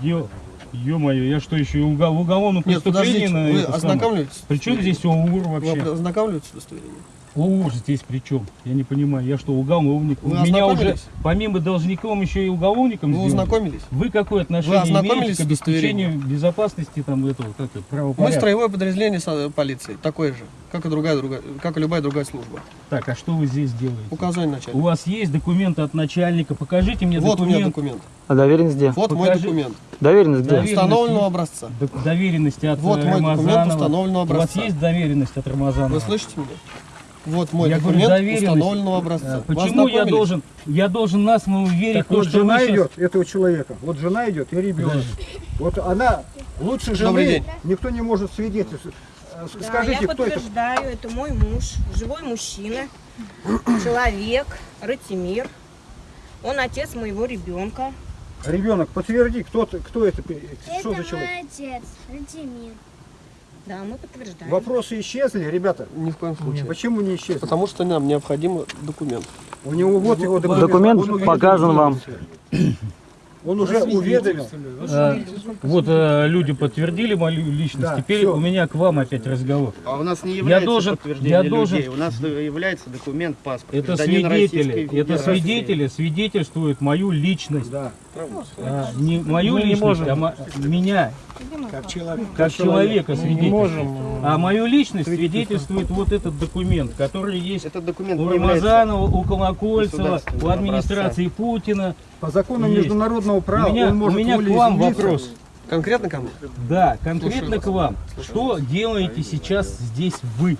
S3: Отдел. Ё-моё, я что, еще и уго- в уголовном
S10: Нет,
S3: преступлении
S10: подождите,
S3: на
S10: вы ознакомливаетесь?
S3: Причем здесь ОУР
S10: Вы
S3: вообще?
S10: ознакомливаетесь с удостоверением?
S3: ОУР здесь при чем? Я не понимаю. Я что, уголовник?
S10: Вы
S3: Меня уже помимо должником еще и уголовником
S10: Вы
S3: сделали?
S10: ознакомились?
S3: Вы какое отношение
S10: ознакомились
S3: имеете к обеспечению безопасности там этого, как это,
S10: Мы строевое подразделение со- полиции, такое же, как и другая, другая, как и любая другая служба.
S3: Так, а что вы здесь делаете?
S10: Указание
S3: У
S10: начальника.
S3: вас есть документы от начальника? Покажите мне
S10: Вот у меня
S3: документ.
S10: документ.
S6: А доверенность где?
S10: Вот мой
S3: Покажи.
S10: документ.
S6: Доверенность где?
S10: Установленного образца.
S3: Док- Доверенности от
S10: Вот
S3: э,
S10: мой документ установленного
S3: У вас
S10: образца.
S3: есть доверенность от Рамазанова?
S10: Вы слышите меня? Вот мой
S3: я говорю,
S10: документ
S3: доверенность.
S10: установленного образца.
S3: Почему я должен, я должен на слово верить
S7: Так
S3: то,
S7: вот
S3: что
S7: жена
S3: щас-
S7: идет, этого человека. Вот жена идет и ребенок. Вот она лучше жены никто не может свидетельствовать. Э,
S12: Да,
S7: Скажите,
S12: я
S7: кто это?
S12: подтверждаю, это мой муж, живой мужчина, человек, Ратимир. Он отец моего ребенка.
S7: Ребенок, подтверди, кто, кто это, пе- что за человек?
S13: отец, Ратимир.
S12: Да, мы подтверждаем.
S7: Вопросы исчезли, ребята?
S10: Ни в коем случае.
S7: Почему не исчезли?
S10: Потому что нам необходим документ.
S7: У него вот его документ.
S6: Документ
S7: Он
S6: показан вам.
S7: Он уже уведомил.
S3: Э, Вот э, люди подтвердили мою личность.
S7: Да,
S3: Теперь
S7: всё.
S3: у меня к вам опять разговор.
S8: А у нас не является
S3: должен-
S8: подтверждение
S3: я должен-
S8: людей. У нас является документ паспорт.
S3: Это свидетели, это свидетели свидетельствуют мою личность.
S7: Да.
S3: А, не мою
S5: Мы не
S3: личность,
S5: можем.
S3: а меня,
S7: Как человек.
S3: как человека свидетельствует.
S5: можем.
S3: А мою личность свидетельствует вот этот документ, который есть
S8: Этот документ
S3: у Рамазанова, у Колокольцева, у администрации Путина.
S7: По закону
S3: Есть.
S7: международного права
S3: у меня,
S7: он может
S3: у меня к вам вопрос.
S10: Конкретно ко мне?
S3: Да, конкретно
S10: Слушаю
S3: к
S10: вас.
S3: вам. Что делаете сейчас здесь вы?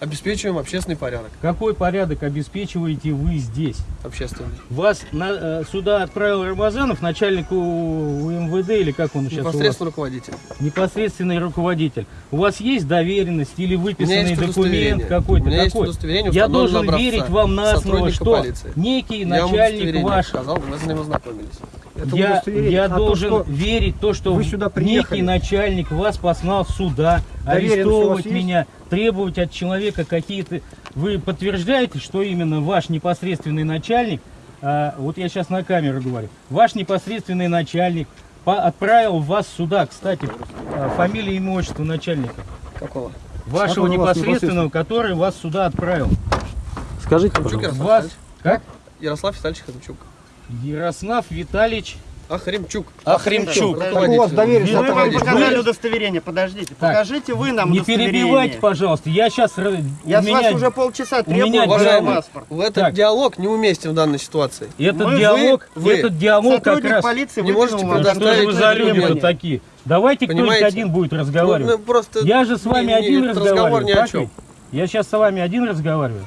S10: Обеспечиваем общественный порядок.
S3: Какой порядок обеспечиваете вы здесь?
S10: Общественный.
S3: Вас на- э, сюда отправил Рамазанов, начальник УМВД, или как он сейчас у вас?
S10: Непосредственно руководитель.
S3: Непосредственный руководитель. У вас есть доверенность или выписанный документ какой-то?
S10: У меня есть удостоверение
S3: Я должен верить вам на
S10: сотрудника
S3: что
S10: полиции.
S3: некий
S10: Я
S3: начальник ваш
S10: показал, мы с ним ознакомились.
S7: Это
S3: я, я
S7: А то,
S3: должен
S7: что
S3: верить то, что
S7: вы сюда приехали.
S3: некий начальник вас послал сюда,
S7: Доверенность
S3: арестовывать
S7: есть?
S3: меня, требовать от человека какие-то... Вы подтверждаете, что именно ваш непосредственный начальник, а, вот я сейчас на камеру говорю, ваш непосредственный начальник по- отправил вас сюда, кстати, а, фамилия, имя, отчество начальника,
S10: Какого?
S3: вашего непосредственного, который вас сюда отправил.
S6: Скажите, пожалуйста.
S10: Ярослав
S3: Вас, как?
S10: Ярослав Витальевич Хамчук.
S3: Ярослав Витальевич
S10: Ахремчук.
S3: Ахремчук.
S7: У вас
S8: Мы вам показали удостоверение, подождите.
S3: Так,
S8: Покажите вы нам
S3: Не перебивайте, пожалуйста. Я сейчас...
S8: Я с вас уже полчаса
S3: у меня
S8: требую
S3: диалог.
S8: паспорт.
S10: В этот
S3: Так.
S10: диалог неуместен в данной ситуации.
S3: Этот
S8: Мы-
S3: диалог,
S10: вы-
S3: этот диалог как
S8: Сотрудник
S3: раз...
S8: полиции
S10: не можете
S3: Да что
S10: предоставить
S3: вы за люди-то такие? Давайте кто-нибудь один будет
S10: Ну,
S3: разговаривать.
S10: ну, просто
S3: Я же с вами
S10: не- не-
S3: один разговариваю.
S10: разговор ни о чем.
S3: Я сейчас с вами один разговариваю.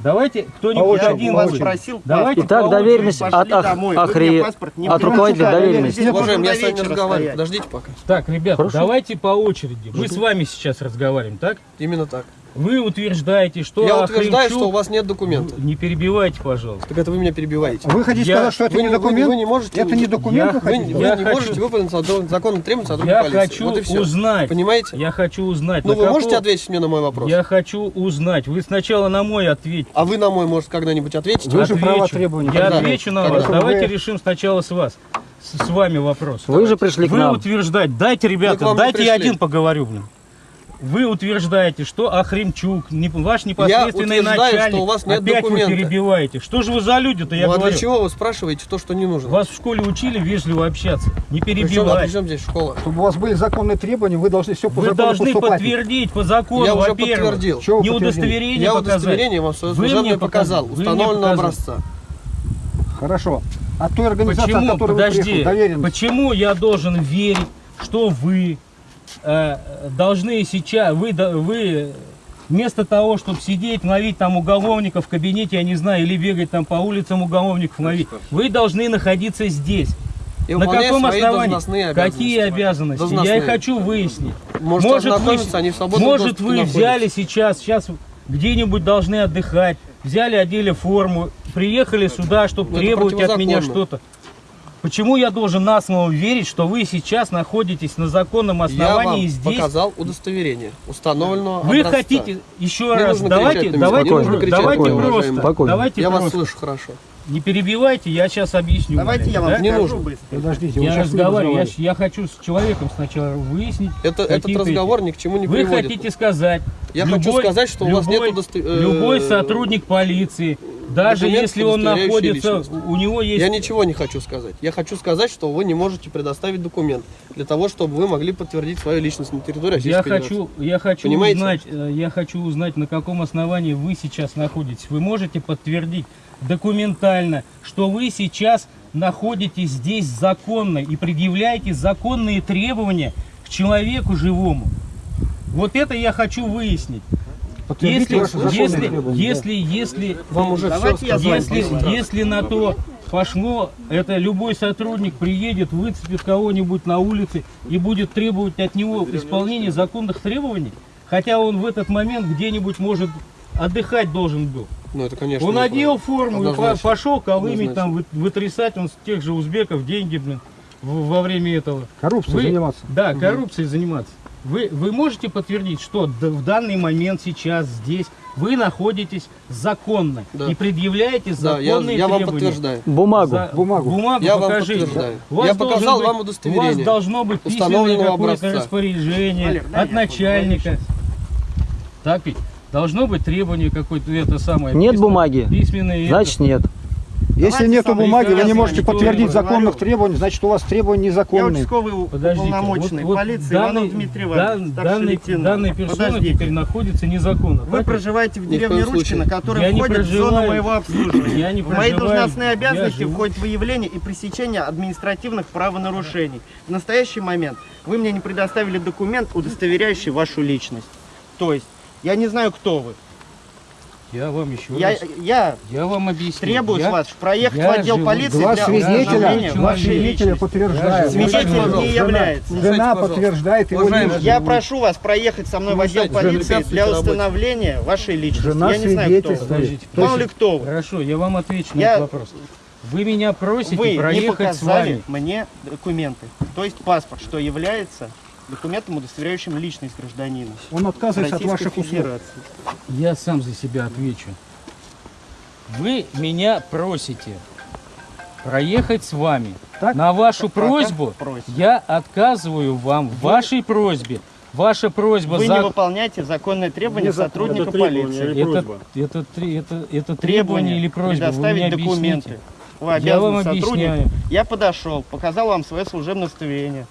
S3: Давайте кто-нибудь
S8: Я
S3: один
S8: вас
S3: будет.
S8: просил
S3: Давайте
S6: Итак, доверенность от ах-
S8: домой,
S6: Ахри- от руководителя доверенности.
S8: Можно
S10: я с вами разговариваю. Подождите пока.
S3: Так, ребят,
S6: Хорошо.
S3: давайте по очереди. Мы с вами сейчас разговариваем, так?
S10: Именно так.
S3: Вы утверждаете, что
S10: Я утверждаю, что у вас нет документа.
S3: Не перебивайте, пожалуйста.
S10: Так это вы меня перебиваете.
S7: Вы хотите
S3: Я-
S7: сказать, что это
S10: Вы
S7: не
S10: не- вы
S7: документ?
S10: вы не можете-
S7: Это не документ,
S3: Я-
S7: вы
S10: Вы,
S7: хотите?
S10: вы
S3: Я
S10: не
S3: хочу-
S10: можете выполнить закон- законным требованиям сотрудника
S3: Я
S10: полиции.
S3: хочу
S10: вот и все.
S3: узнать.
S10: Понимаете?
S3: Я хочу узнать.
S10: Ну вы
S3: какого-
S10: можете ответить мне на мой вопрос?
S3: Я хочу узнать. Вы сначала на мой ответьте.
S10: А вы на мой, может, когда-нибудь ответите?
S7: Вы же
S3: Отвечу.
S7: права требования
S3: Я
S7: когда?
S3: отвечу на
S10: Когда?
S3: вас. Давайте
S7: Вы-
S3: решим сначала с вас. С, вами вопрос.
S6: Вы же пришли к
S3: Вы
S6: нам.
S3: утверждаете, дайте,
S10: Мы к
S3: ребята, дайте я один поговорю, блин. Вы утверждаете, что Ахремчук, не, ваш непосредственный
S10: утверждаю,
S3: начальник,
S10: что у вас нет
S3: опять
S10: документа.
S3: вы перебиваете. Что же вы за люди-то, я
S10: ну а
S3: говорю?
S10: для чего вы спрашиваете то, что не нужно?
S3: Вас в школе учили вежливо общаться, не
S10: Причем, а
S3: перебивать.
S10: при чем здесь школа?
S7: Чтобы у вас были законные требования, вы должны все по
S3: Вы
S7: закону
S3: должны
S7: поступать.
S3: подтвердить по закону,
S10: Я уже
S3: во-первых.
S10: подтвердил.
S7: Чего вы
S3: Не удостоверение
S10: Я
S3: показать.
S10: удостоверение вам свое
S3: Вы мне
S10: служебное показал.
S3: Вы
S10: установленного образца.
S7: Хорошо. А той организации,
S3: Почему,
S7: от которой вы
S3: подожди,
S7: приехали, доверенность.
S3: почему я должен верить, что вы должны сейчас, вы, вы вместо того, чтобы сидеть, ловить там уголовников в кабинете, я не знаю, или бегать там по улицам уголовников ловить, вы должны находиться здесь.
S10: И
S3: На каком основании?
S10: обязанности.
S3: Какие обязанности? Я
S10: Должностные.
S3: и хочу выяснить.
S10: Можете
S3: может, вы,
S10: они в
S3: может вы
S10: находятся.
S3: взяли сейчас, сейчас где-нибудь должны отдыхать, взяли, одели форму, приехали сюда, чтобы требовать от меня что-то. Почему я должен на слово верить, что вы сейчас находитесь на законном
S10: Я
S3: основании
S10: вам
S3: здесь?
S10: показал удостоверение установленного
S3: Вы
S10: образца.
S3: хотите еще
S10: Не
S3: раз, давайте, давайте, давайте
S10: уважаемый.
S3: просто, давайте
S10: Я вас
S3: просто.
S10: слышу хорошо.
S3: Не перебивайте, я сейчас объясню.
S8: Давайте я вам
S3: да?
S10: Не нужно.
S8: быстро.
S7: Подождите, вы
S3: Я разговариваю, я, я хочу с человеком сначала выяснить.
S10: Это, этот
S3: какие-то эти-
S10: разговор ни к чему не
S3: Вы
S10: приводит.
S3: хотите сказать,
S10: Я хочу сказать, что у вас
S3: любой,
S10: нет удосто- э,
S3: любой сотрудник полиции, даже если он находится,
S10: личность.
S3: у него есть...
S10: Я ничего не хочу сказать. Я хочу сказать, что вы не можете предоставить документ для того, чтобы вы могли подтвердить свою личность на территории Российской
S3: Я хочу, я хочу
S10: Понимаете?
S3: узнать, э, я хочу узнать, на каком основании вы сейчас находитесь. Вы можете подтвердить документально, что вы сейчас находитесь здесь законно и предъявляете законные требования к человеку живому. Вот это я хочу выяснить. Если, если,
S7: требования,
S3: если, если,
S10: Вам уже
S8: Давайте
S10: все сказали.
S3: если, если на то пошло, это любой сотрудник приедет, выцепит кого-нибудь на улице и будет требовать от него исполнения законных требований, хотя он в этот момент где-нибудь может отдыхать должен был.
S10: Ну, это, конечно,
S3: Он одел форму и
S10: Однозначно.
S3: пошел колымить, там вы- вытрясать он с тех же узбеков деньги блин, во время этого.
S7: Коррупцией
S3: Вы-
S7: заниматься.
S3: Да, коррупцией заниматься. Вы, вы можете подтвердить, что в данный момент сейчас здесь вы находитесь законно
S10: Да.
S3: и предъявляете
S10: Да, я,
S3: законные
S10: я вам
S3: требования?
S10: подтверждаю.
S6: Бумагу.
S3: За-
S7: Бумагу.
S3: Бумагу
S10: Я вам
S3: покажите.
S10: подтверждаю.
S3: У вас
S10: Я показал
S3: быть-
S10: вам
S3: У
S10: удостоверение
S3: вас должно быть письменное какое-то распоряжение
S8: Валер,
S3: от начальника. Так ведь? Должно быть требование какое-то, это самое.
S6: Нет
S3: письменное-
S6: бумаги?
S3: Письменное. это.
S6: Значит нет.
S7: Если
S8: Давайте
S7: нету бумаги, вы не можете подтвердить законных
S8: говорю.
S7: требований, значит у вас требования
S8: Я
S7: незаконные.
S8: участковый
S3: Подождите,
S8: уполномоченный
S3: вот- вот
S8: полиции
S3: данный-
S8: Иванов Дмитрий Иванович, старший
S3: данный, данная персона
S8: Подождите.
S3: теперь находится незаконно.
S8: Вы
S3: Так
S8: проживаете в деревне. Ручкино, которая
S3: Я
S8: входит в зону моего обслуживания.
S3: Я не
S8: в мои должностные
S3: Я
S8: обязанности входит выявление и пресечение административных правонарушений. В настоящий момент вы мне не предоставили документ, удостоверяющий вашу личность. То есть, я не знаю, кто вы.
S3: Я вам еще
S8: Я,
S3: раз,
S8: я
S3: я вам объясню.
S8: требую
S3: Я-
S8: с вас проехать
S3: я
S8: в отдел
S3: живу-
S8: полиции
S7: Два
S8: для
S7: свидетеля, свидетеля
S8: личности.
S7: подтверждают.
S8: Свидетель не является.
S7: Жена
S10: пожалуйста.
S7: подтверждает его личность.
S8: Я прошу вас проехать со мной в отдел полиции для установления вашей личности.
S7: Жена
S8: я не знаю, кто вы. Мало ли кто вы.
S3: Хорошо, я вам отвечу на этот вопрос. Вы меня просите
S8: Вы не
S3: проехать с
S8: показали
S3: вами.
S8: мне документы, то есть паспорт, что является документом, удостоверяющим личность гражданина.
S7: Он отказывается от ваших услуг.
S8: Федерации.
S3: Я сам за себя отвечу. Вы меня просите проехать с вами.
S7: Так?
S3: На вашу
S8: Пока
S3: просьбу
S8: просите.
S3: я отказываю вам в вашей просьбе. Ваша просьба
S8: Вы
S3: за-
S8: не выполняете законные требования
S7: Незаконно.
S8: сотрудника
S11: Это
S8: полиции.
S11: или
S3: это, это, это, это требование или просьба?
S8: Предоставить
S3: объясните.
S8: документы. Вы
S3: Я вам
S8: обязаны сотрудник.
S3: объясняю.
S8: Я подошел, показал вам свое служебное удостоверение.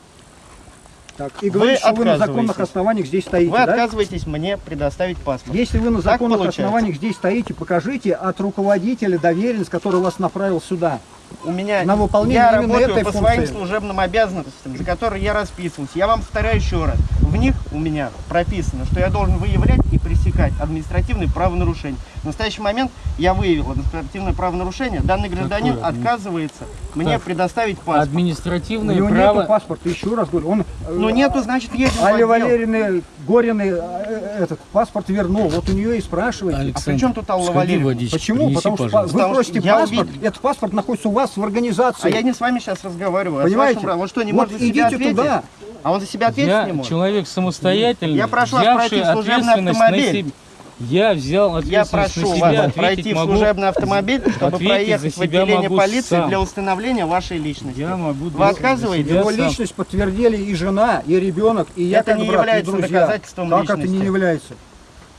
S7: Так, и говорит, что вы на законных основаниях здесь стоите,
S8: Вы
S7: да?
S8: отказываетесь мне предоставить паспорт.
S7: Если вы на
S8: Так
S7: законных
S8: получается.
S7: основаниях здесь стоите, покажите от руководителя доверенность, который вас направил сюда.
S8: У меня
S7: На выполнение
S8: я работаю
S7: этой
S8: по
S7: функции.
S8: своим служебным обязанностям, за которые я расписываюсь. Я вам повторяю еще раз. В них у меня прописано, что я должен выявлять и пресекать административные правонарушения. В настоящий момент я выявил административное правонарушение. Данный гражданин
S3: Какое
S8: отказывается мне
S3: Так.
S8: предоставить паспорт.
S7: У
S3: Административное
S7: него
S3: право...
S7: нету паспорта, еще раз говорю. Он,
S8: Ну нету, значит, едем в
S7: Али
S8: отдел.
S7: Валерьевны Горины э, этот паспорт вернул. Вот у нее и спрашивайте.
S8: А при чем тут Алла Валерьевна?
S7: Почему?
S3: принеси,
S7: Потому что
S3: пожалуйста.
S7: вы
S8: Потому
S7: просите
S8: я
S7: паспорт,
S8: увидел.
S7: этот паспорт находится у вас в организации.
S8: А я не с вами сейчас разговариваю, а
S7: Понимаете?
S8: вашим... Он что, не
S7: Вот
S8: может за себя ответить?
S7: туда.
S8: А он за себя ответить
S3: Я
S8: не может?
S3: человек самостоятельный,
S8: Я прошу вас
S3: взявший
S8: пройти в служебный
S3: ответственность на
S8: автомобиль.
S3: себя. Я взял
S8: Я прошу
S3: на
S8: вас
S3: себя, ответить
S8: пройти в служебный автомобиль, чтобы проехать в отделение полиции
S3: сам.
S8: для установления вашей личности.
S3: Я могу
S8: Вы отказываетесь?
S3: Я
S7: Его
S3: сам.
S7: личность подтвердили и жена, и ребенок, и я
S8: Это
S7: как
S8: не
S7: брат, и
S8: является
S7: друзья.
S8: доказательством
S7: Как это
S8: личности.
S7: не является?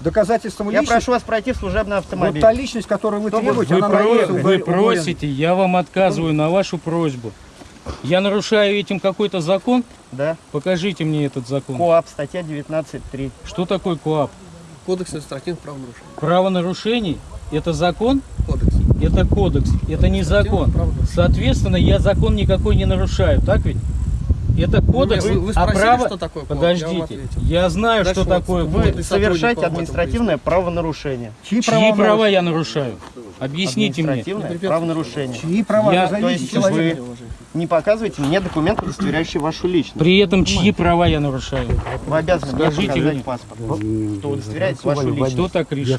S7: Доказательством
S8: Я
S7: личности.
S8: прошу вас пройти в служебный
S7: Вот
S8: автомобиль.
S7: та личность, которую вы требуете,
S3: Вы,
S7: она
S3: про- вы
S7: Гори- у Горина.
S3: просите, я вам отказываю на вашу просьбу. Я нарушаю этим какой-то закон?
S8: Да.
S3: Покажите мне этот закон.
S8: КоАП, статья 19.3.
S3: Что такое КоАП?
S10: Кодекс административных правонарушений.
S3: Правонарушений – это закон?
S10: Кодекс.
S3: Это кодекс, это не закон. Соответственно, я закон никакой не нарушаю, так ведь? Это кодекс,
S10: вы- вы
S3: а
S10: спросили,
S3: право...
S10: что такое? Я вам
S3: Подождите,
S10: ответил.
S3: я знаю,
S10: Дальше
S3: что
S10: вот
S3: такое
S10: вы-
S3: кодекс.
S8: Совершаете административное правонарушение.
S7: Чьи
S3: Чьи
S7: права,
S3: права я нарушаю? Объясните мне.
S8: Административное правонарушение.
S7: Чьи права?
S3: Я-
S8: То есть
S7: человека.
S8: вы не показывайте мне документ, удостоверяющий вашу личность.
S3: При этом чьи права я нарушаю?
S8: Вы обязаны мне
S3: Скажите
S8: показать
S3: мне.
S8: паспорт, что удостоверяет вашу личность.
S3: Кто так решил?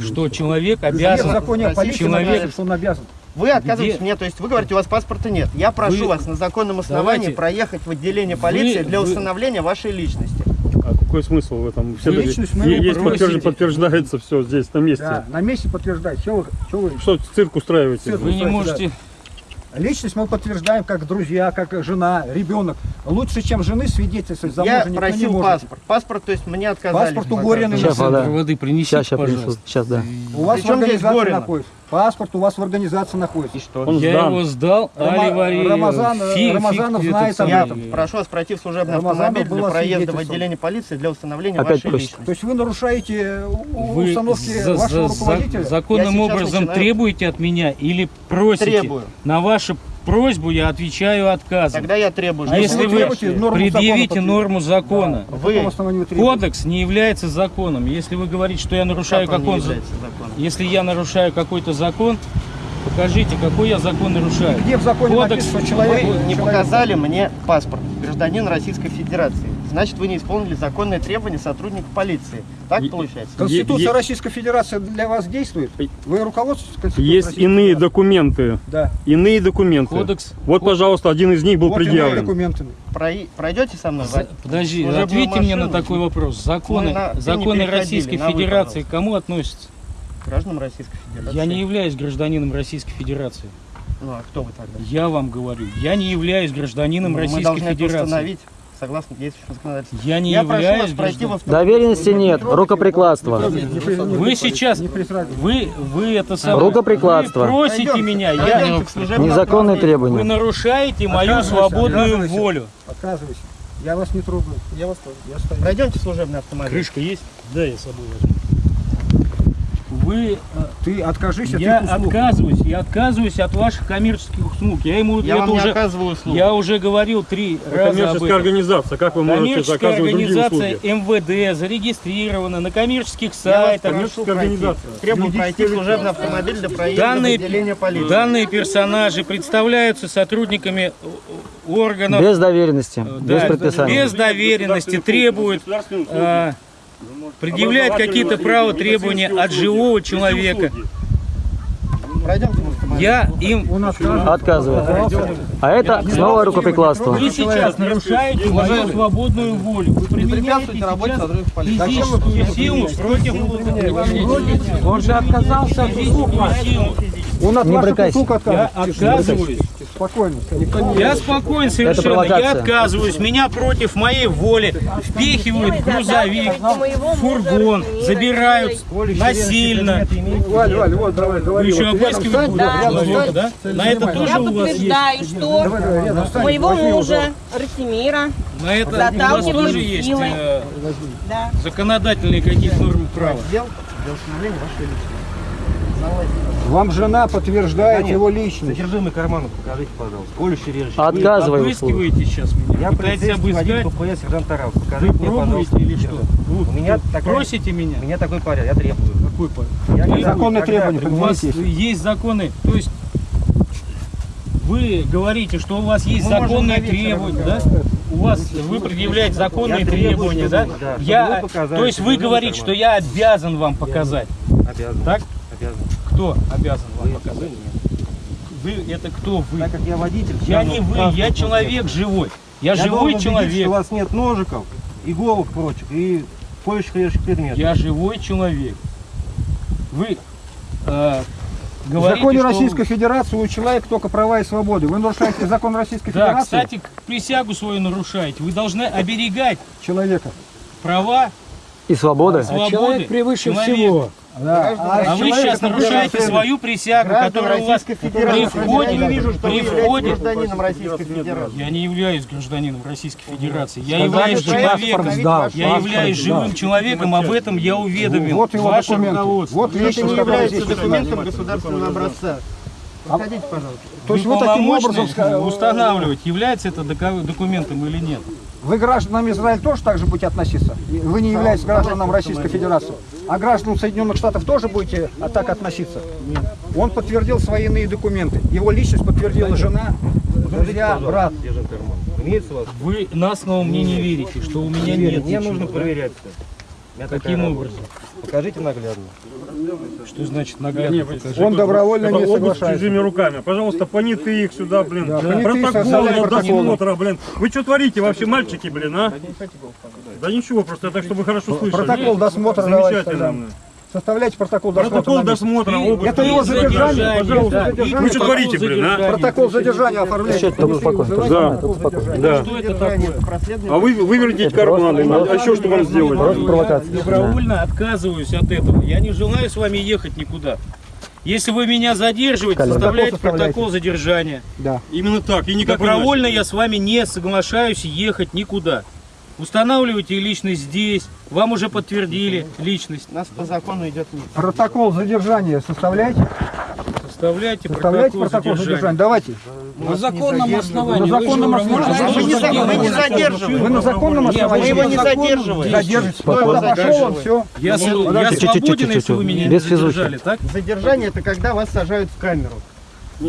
S3: Что человек
S7: Где в
S3: обязан...
S7: законе о
S3: человек-
S7: что он обязан?
S8: Вы отказываетесь
S3: Где?
S8: мне, то есть вы говорите, у вас паспорта нет. Я прошу
S3: Вы-
S8: вас на законном основании
S3: Давайте.
S8: проехать в отделение полиции
S3: Вы-
S8: для
S3: вы-
S8: установления вашей личности.
S5: А какой смысл в этом? Все
S7: Вы личность мы
S5: есть подтвержд- подтверждается все здесь, на месте.
S7: Да, на месте подтверждать. Что вы, что вы?
S5: Что цирк устраиваете?
S7: Цирк.
S3: Вы не можете...
S7: Личность мы подтверждаем как друзья, как жена, ребенок. Лучше, чем жены свидетельствовать за
S8: Я
S7: мужа не
S8: просил
S7: может.
S8: паспорт. Паспорт, то есть мне отказали.
S7: Паспорт
S8: в
S7: у Горина.
S6: Сейчас, вода.
S3: воды принесите,
S6: Сейчас, сейчас
S3: пожалуйста.
S6: принесу. Сейчас, да.
S7: У вас в
S8: Причем здесь
S7: организации находится. Паспорт у вас в организации находится.
S5: Он
S3: Я
S5: сдан.
S3: его сдал,
S7: Рома-
S3: Али Вари-
S7: Рамазан-
S3: фи-
S7: Рамазанов
S3: фи-
S7: знает об
S8: Я
S7: этом.
S8: прошу вас пройти в служебный
S7: Рамазанов
S8: автомобиль для проезда в отделение полиции для установления
S6: Опять
S8: вашей
S6: просит.
S7: То
S8: личности.
S7: есть вы нарушаете у-
S3: Вы
S7: установки
S3: за-
S7: вашего
S3: за-
S7: руководителя?
S3: законным
S8: Я
S3: образом
S8: начинаю-
S3: требуете от меня или просите?
S8: Требую.
S3: На вашу просьбу я отвечаю отказом.
S8: Тогда я требую.
S7: А
S3: Если
S7: вы
S3: вы
S7: норму
S3: предъявите
S7: закона
S3: норму закона,
S7: По
S8: Вы-
S3: кодекс не является законом. Если вы говорите, что я нарушаю
S8: Как он
S3: какой-то
S8: является законом?
S3: если я нарушаю какой-то закон, покажите, какой я закон нарушаю.
S7: Где в законе
S3: Кодекс
S7: написано, что человек...
S8: Вы не
S7: человек-
S8: показали мне паспорт гражданин Российской Федерации. Значит, вы не исполнили законные требования сотрудников полиции. Так
S5: Е-
S8: получается?
S7: Конституция
S5: Е-
S7: Российской Федерации для вас действует? Вы руководствуетесь Конституцией
S5: Есть
S7: Российской
S5: иные
S7: Федерации?
S5: документы.
S7: Да.
S5: Иные документы.
S3: Кодекс.
S5: Вот, пожалуйста, один из них был
S7: Вот
S5: предъявлен.
S7: документы.
S8: Прой- Пройдете со мной?
S3: За- Подожди,
S8: Служебную
S3: ответьте мне на
S8: машину?
S3: такой вопрос. Законы,
S8: Мы на-
S3: законы Российской
S8: на вы,
S3: Федерации к кому относятся?
S8: Гражданам Российской Федерации.
S3: Я не являюсь гражданином Российской Федерации.
S8: Ну а кто вы тогда?
S3: Я вам говорю, я не являюсь гражданином
S8: Ну, Мы
S3: Российской
S8: должны это
S3: Федерации.
S8: установить согласно действующему законодательству.
S3: Я не
S8: Я прошу
S3: являюсь
S8: вас пройти
S6: Доверенности нет, рукоприкладство.
S3: Вы сейчас, вы, вы это самое,
S6: Рукоприкладство.
S3: вы просите
S8: Пойдемте,
S3: меня, я,
S6: Незаконные
S3: вы
S6: требования.
S3: нарушаете мою свободную волю.
S7: Отказывайся. Я вас не трогаю.
S8: Я вас тоже.
S7: Я стою.
S8: Пройдемте в служебный автомобиль.
S3: Крышка есть? Да, я с собой возьму. Вы, э,
S7: Ты откажись от
S3: я отказываюсь, я отказываюсь от ваших коммерческих услуг. Я ему
S8: Я
S3: это уже,
S8: оказываю услуг.
S3: я уже говорил три раза об
S5: Коммерческая
S3: этом.
S5: организация. Как вы можете
S3: Коммерческая
S5: заказывать другие
S3: организация
S5: услуги?
S3: МВД зарегистрирована на коммерческих сайтах.
S5: Коммерческая
S8: пройти.
S5: организация.
S8: Требую пройти служебный автомобиль для проезда
S3: Данные,
S8: в отделение полиции.
S3: данные персонажи представляются сотрудниками органов
S6: Без доверенности,
S3: э, да,
S6: без предписания.
S3: без доверенности, требуют предъявлять какие-то права требования от живого человека. Я им...
S6: Отказывает. А это снова рукоприкладство.
S3: Вы сейчас нарушаете мою свободную волю. Вы применяете физическую силу против...
S7: Он же отказался
S3: Физическую силу.
S7: Он от
S6: Не
S7: ваших
S6: брыкайся.
S7: услуг
S3: Я отказываюсь.
S7: Спокойно. Никто не-
S3: Я спокоен совершенно, я отказываюсь. Меня против моей воли впихивают в грузовик, в фургон, забирают насильно.
S7: Валь, Валь, вот, давай, говори.
S3: еще
S7: рядом
S3: человека, да? На это тоже
S12: Я
S3: у вас есть?
S12: подтверждаю, что моего мужа Ратимира,
S3: На это у вас тоже есть э,
S12: да,
S3: законодательные какие-то нормы права.
S8: Сдел для установления вашей личности.
S7: Вам жена подтверждает его личность.
S13: Содержимое кармана покажите, пожалуйста. Колющий режущий.
S6: Отказывай в услугах.
S3: Обыскиваете сейчас меня?
S13: Я
S3: Пытаетесь обыскать?
S13: ППС сержант Тарас.
S3: Вы
S13: Покажите мне,
S3: пробуете
S13: пожалуйста.
S3: или что?
S13: У меня
S3: Вы
S13: такая-
S3: Просите меня?
S13: У меня такой порядок, я требую.
S3: Какой порядок?
S13: Я
S7: Законные
S13: когда
S7: требования,
S3: У вас есть законы, то есть вы говорите, что у вас есть
S8: Мы
S3: законные требования, да? У вас вы предъявляете законные
S13: Я
S3: требования, да?
S13: да,
S3: Я,
S13: вы
S3: то есть вы
S13: вы
S3: говорите, что я обязан вам показать,
S13: Обязан.
S3: так?
S13: Обязан.
S3: Кто обязан вам
S13: Вы,
S3: показать?
S13: вы нет.
S3: Вы это кто вы?
S13: Так как я водитель.
S3: Я не вы, я человек живой. Я,
S13: Я
S3: живой человек.
S13: что у вас нет ножиков, иголок прочих и режущих предметов.
S3: Я живой человек. Вы э,
S7: В
S3: говорите,
S7: законе
S3: что...
S7: Российской Федерации у человека только права и свободы. Вы нарушаете закон Российской
S3: Да,
S7: Федерации
S3: кстати, присягу свою нарушаете. Вы должны оберегать
S7: человека.
S3: права,
S6: И свободы.
S3: свободы превыше всего.
S7: Да.
S3: А вы
S7: человек,
S3: сейчас нарушаете свою присягу, которая у вас при входе,
S8: Я не вижу, что вы
S3: при входе.
S8: гражданином Российской Федерации.
S3: Я не являюсь гражданином Российской Федерации. Я являюсь человеком. Я являюсь живым человеком, об этом я уведомил.
S7: Вот его документы. Вот
S8: Это
S7: личность,
S8: не
S7: которая
S8: является документом государственного образца. Подходите, пожалуйста.
S7: То есть
S3: Вы
S7: вы таким образом
S3: устанавливать, является это документом или нет.
S7: Вы гражданам Израиля тоже так же будете относиться? Вы не являетесь гражданам Российской Федерации. А гражданам Соединенных Штатов тоже будете а, так относиться? Он подтвердил свои иные документы. Его личность подтвердила жена.
S13: Друзья, брат?
S3: Вы на слово мне не верите, что у меня нет
S13: Мне нужно проверять
S3: Каким образом?
S13: Покажите наглядно.
S3: Что значит наглядно покажи?
S7: Он добровольно не соглашается.
S5: чужими руками. Пожалуйста, понятые их сюда, блин.
S7: Да,
S5: Протокол досмотра, блин. Вы что творите вообще, мальчики, блин, а? Да ничего, просто так, чтобы вы хорошо слышали.
S7: Протокол досмотра давайте тогда.
S5: Замечательно. блин.
S7: Составляйте протокол досмотра.
S5: Протокол досмотра, обыск.
S7: Это его задержание, пожалуйста, задержание.
S5: Вы что творите, блин, а?
S7: Протокол задержания оформляйте.
S6: Успокойся,
S7: вызывайте,
S5: да.
S7: протокол задержания.
S5: Да.
S3: Что это такое?
S5: А вы выверните карманы, а еще что вам сделать?
S6: Просто провокация.
S3: Добровольно отказываюсь от этого. Я не желаю с вами ехать никуда. Если вы меня задерживаете,
S7: протокол составляйте.
S3: протокол задержания.
S7: Да.
S5: Именно так, и никак
S3: Добровольно я с вами не соглашаюсь ехать никуда. Устанавливайте личность здесь. Вам уже подтвердили личность.
S8: У нас по закону идет не.
S7: Протокол задержания составляйте.
S3: Составляйте
S7: Составляйте
S3: протокол
S7: протокол задержания.
S3: задержания.
S7: Давайте.
S3: На законном основании.
S7: На законном
S3: Вы
S7: основании.
S8: Мы не, за- мы не задерживаем.
S7: Вы на законном
S8: Мы
S7: основании.
S8: его не задерживаем.
S7: Задержите. Когда пошел он, все.
S3: Я, с- я
S6: Чуть-чуть,
S3: свободен,
S6: чуть-чуть,
S3: если вы меня
S6: без
S3: не задержали, так?
S8: Задержание это когда вас сажают в камеру.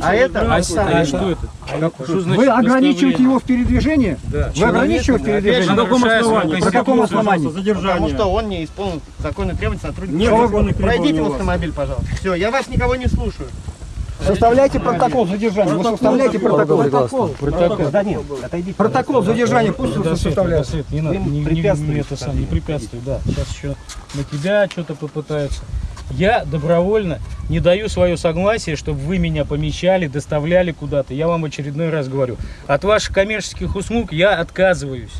S8: А это
S3: А,
S8: оставлено.
S3: а что это? Что значит
S7: Вы ограничиваете его в передвижении?
S3: Да.
S7: Вы ограничиваете
S3: Человека,
S7: передвижение?
S3: нарушая свою
S7: По какому
S3: конституцию.
S7: основанию?
S8: Потому что он не исполнил законные требования сотрудника.
S5: Нет законных
S8: Пройдите в автомобиль, пожалуйста. Все, я вас никого не слушаю.
S7: Составляйте протокол задержания. Вы составляете протокол.
S6: Протокол.
S7: Протокол.
S13: Да нет, отойдите.
S7: Протокол задержания пусть
S3: Да,
S7: составляет.
S3: да, не надо, не, не, не это сам, не препятствуй, да. Сейчас еще на тебя что-то попытаются. Я добровольно не даю свое согласие, чтобы вы меня помещали, доставляли куда-то. Я вам очередной раз говорю. От ваших коммерческих услуг я отказываюсь.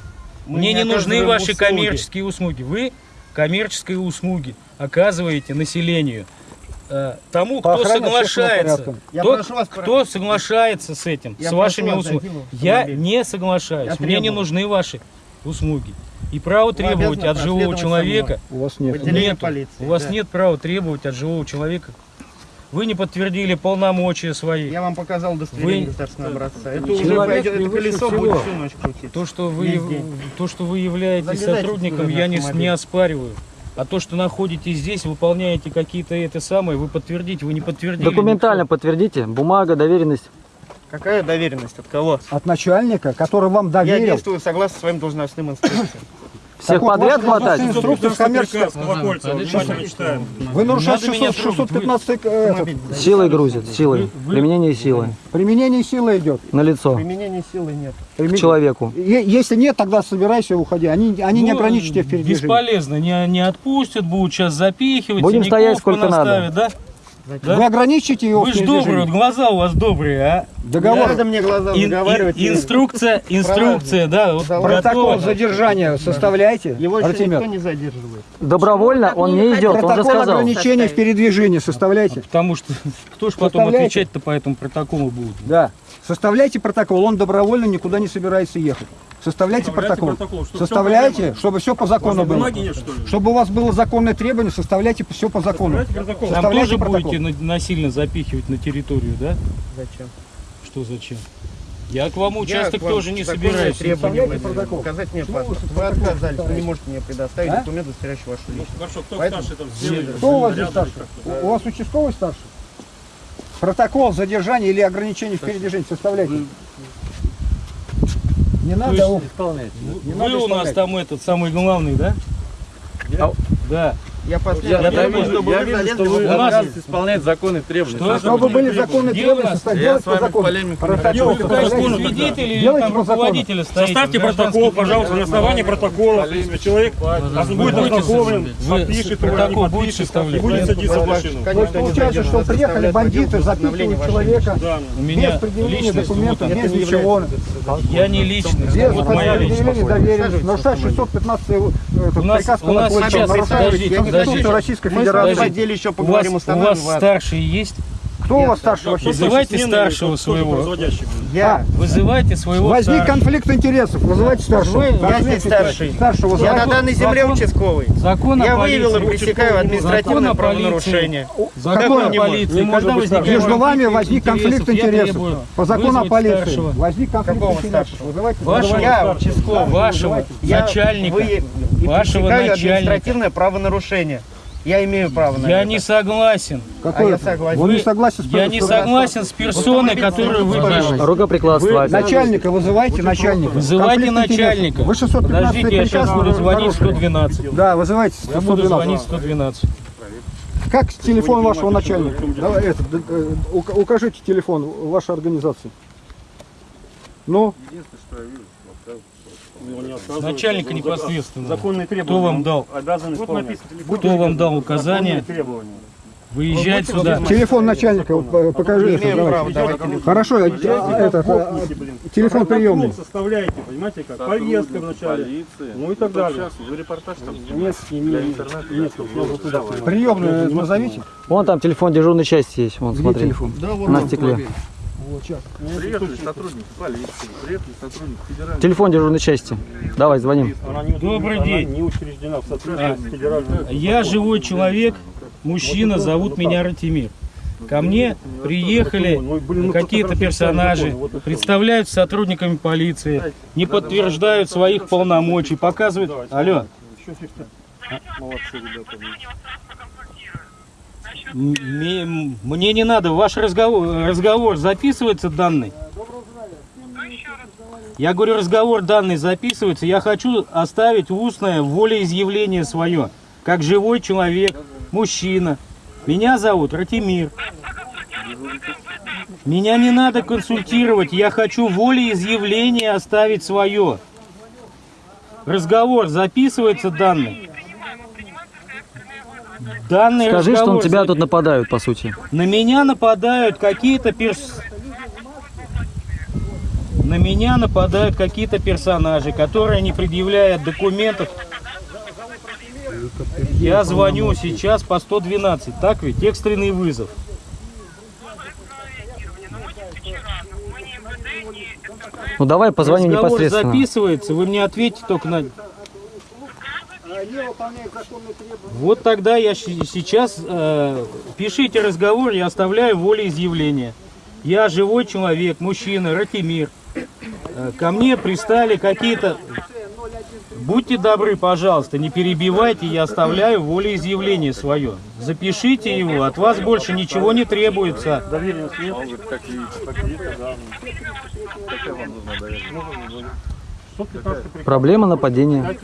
S8: Мы
S3: Мне
S8: не
S3: не нужны ваши
S8: услуги.
S3: коммерческие услуги. Вы коммерческие услуги оказываете населению. Э, Тому,
S7: По
S3: кто соглашается, кто,
S8: вас,
S3: кто соглашается с этим,
S8: Я
S3: с вашими услугами. Я не соглашаюсь.
S8: Я
S3: Мне не нужны ваши услуги. И право требовать от живого человека
S7: У вас нет.
S3: Нету.
S8: полиции,
S3: У вас
S8: да.
S3: нет права требовать от живого человека. Вы не подтвердили полномочия свои.
S8: Я вам показал удостоверение
S3: Вы-
S8: государственного образца. Это уже пойдет,
S3: не
S8: это колесо
S3: всего.
S8: будет всю ночь крутиться.
S3: То, что вы,
S8: Весь день.
S3: то, что вы являетесь
S8: Залезайте
S3: сотрудником, я не, не оспариваю. А то, что находитесь здесь, выполняете какие-то это самое, вы подтвердите, вы не подтвердили.
S6: Документально подтвердите. Бумага, доверенность.
S8: Какая доверенность? От кого?
S7: От начальника, который вам
S8: Я
S7: доверил.
S8: действую согласно своим должностным инструкциям.
S6: Всех
S7: Так вот,
S6: подряд
S7: ваши
S6: хватать?
S7: инструкции с коммерческого-. Вы нарушаете
S3: Надо меня
S7: 600
S3: трогать, вы-
S7: 615 э, этот,
S6: Силой грузят, силой. Применение силы.
S7: применение силы идет.
S6: На лицо.
S8: Применения силы нет.
S6: К человеку.
S7: Е- Если нет, тогда собирайся и уходи. Они, они не
S3: Ну,
S7: ограничат тебя в передвижении.
S3: Бесполезно, не, не отпустят, будут сейчас запихивать.
S6: Будем стоять сколько
S3: понаставят, Да?
S7: Вы ограничите его
S3: Вы же добрые, вот глаза у вас добрые, а?
S7: Договор.
S8: Надо мне глаза
S3: Ин-
S8: заговаривать.
S3: ин- инструкция, инструкция, да, вот
S7: Протокол
S3: готово.
S7: задержания составляйте,
S8: Его
S7: Артемьев.
S8: никто не задерживает.
S6: Добровольно он не идет, он же
S7: Протокол
S6: сказал.
S7: ограничения в передвижении составляйте.
S3: Потому что кто ж потом отвечать-то по этому протоколу будет?
S7: Да. Составляйте протокол, он добровольно никуда не собирается ехать. Составляйте протокол.
S5: протокол. Что, в чем
S7: Составляйте,
S5: проблема?
S7: чтобы все по закону было.
S5: Нет, что ли?
S7: Чтобы у вас было законное требование, составляйте все по закону.
S5: Составляйте.
S3: Там тоже
S7: протокол.
S3: будете на- насильно запихивать на территорию, да?
S8: Зачем?
S3: Что зачем? Я к вам
S8: Я
S3: участок
S8: к вам
S3: тоже не собираюсь.
S8: требования
S7: протокол.
S8: Показать мне паспорт.
S7: вы
S8: отказались, вы не можете мне предоставить
S7: А?
S8: документ, удостоверяющий вашу личность.
S5: Хорошо, кто
S8: Поэтому-
S5: старший там? Сделай.
S7: Кто у вас здесь старший? У у вас участковый старший? Протокол задержания или ограничения в передвижении составляйте. Не надо
S3: есть
S7: не
S3: Вы
S7: надо
S3: у нас
S7: исполнять.
S3: там этот самый главный, да? Да.
S8: Я
S3: Я вижу- я вижу, что вы-
S8: автомобиль.
S3: у нас-
S11: исполнять законные требования.
S3: Что?
S7: Чтобы были
S3: у
S7: требования,
S3: нас?
S7: составляйте
S11: Я
S7: делайте
S11: с
S7: по
S11: вами
S7: закону. Делайте по закону.
S5: Составьте протокол, пожалуйста, на основании протокола. Принципе, человек будет ознакомлен, подпишет, его,
S3: протокол
S5: не подпишет, будет садиться в машину.
S7: Получается, что приехали бандиты, запихивают человека без
S3: меня
S7: предъявления документов, без ничего.
S3: Я не личность,
S7: Без
S3: вот моя личность.
S7: предъявления доверенности. Нарушает 615 этот
S3: У нас-
S7: приказ
S3: у нас
S7: Колокольцева,
S3: сейчас-
S7: нарушает
S3: подождите.
S7: Российской
S8: Мы с вами в
S7: Федерации.
S8: отделе еще
S3: У вас,
S8: поговорим,
S3: у вас
S8: устанавливаем вас.
S3: старший есть?
S7: Кто у вас старший вообще?
S3: Вызывайте старшего своего.
S8: Я,
S3: Вызывайте своего
S7: Возник
S3: старшего.
S7: конфликт интересов, вызывайте старшего.
S3: Вы-
S8: я здесь старший.
S7: Старшего
S8: Я
S7: вызывайте.
S8: на данной земле
S3: закон-
S8: участковый.
S3: Закон
S8: Я выявил и
S3: полиции.
S8: пресекаю административное
S3: Закон
S8: правонарушение.
S3: Закон о
S7: не
S3: полиции.
S7: Не. Между вами возник конфликт интересов. По закону о полиции.
S3: старшего.
S7: Возник конфликт
S8: Какого
S7: интересов.
S8: старшего?
S7: Вызывайте.
S3: Вашего,
S8: Я участковый.
S3: вашего начальника,
S8: вы- и
S3: вашего начальника.
S8: административное правонарушение. Я имею право на
S3: Я
S8: это.
S3: не согласен.
S8: А я согласен.
S7: Вы не согласен с
S3: Я не
S7: что-
S3: согласен с персоной, которую вы пишете.
S6: Рукоприкладство. опять.
S7: Начальника вызывайте, начальника.
S3: Вызывайте начальника.
S7: Вы 615
S3: Подождите, я сейчас буду звонить
S7: нарушили.
S3: 112.
S7: Да, вызывайте
S3: Я буду
S7: 112.
S3: звонить 112.
S7: Как телефон вашего начальника? Давай, это, э, ука- укажите телефон вашей организации. Ну,
S3: Начальника непосредственно.
S13: Законные
S3: Кто
S13: требования.
S3: вам дал?
S13: Обязан
S3: Вот
S13: исполнять.
S3: Кто вам дал указание
S13: требования.
S3: выезжать сюда?
S7: телефон начальника, вот, по- покажи. Давай.
S8: право.
S7: Хорошо, э, это, а, телефон приемный.
S13: составляете, понимаете, как повестка вначале, ну и так далее. Нет, не, не, нет, нужно туда.
S7: Приемную назовите.
S6: Вон там телефон дежурной части есть. Вон, смотри.
S7: телефон?
S6: На стекле.
S7: Вот, сейчас.
S9: Приехали сотрудники полиции, приехали сотрудники федеральной
S6: Телефон дежурной части. Давай, звоним.
S13: Не,
S3: Добрый день.
S13: не учреждена в соответствии с федеральным.
S3: Я живой человек, мужчина, зовут меня Ратимир. Ко мне приехали какие-то персонажи, представляются сотрудниками полиции, не подтверждают своих полномочий, показывают... Алло,
S13: Молодцы, ребята.
S3: М- ме- мне не надо, ваш разговор, разговор записывается данный? Я говорю, разговор данный записывается, я хочу оставить устное волеизъявление свое, как живой человек, мужчина. Меня зовут Ратимир. Меня не надо консультировать, я хочу волеизъявление оставить свое. Разговор записывается данный. Данный
S6: Скажи, что на тебя тут нападают, по сути.
S3: на меня нападают какие-то перс... На меня нападают какие-то персонажи, которые не предъявляют документов. Я звоню сейчас по 112, так ведь? Экстренный вызов.
S6: Ну давай позвоним
S3: Разговор
S6: непосредственно.
S3: записывается, вы мне ответьте только на... Вот тогда я сейчас э, пишите разговор, я оставляю волеизъявление. Я живой человек, мужчина, Ратимир. Э, ко мне пристали какие-то... Будьте добры, пожалуйста, не перебивайте, я оставляю волеизъявление свое. Запишите его, от вас больше ничего не требуется.
S13: Доверенность нет?
S6: Проблема нападения.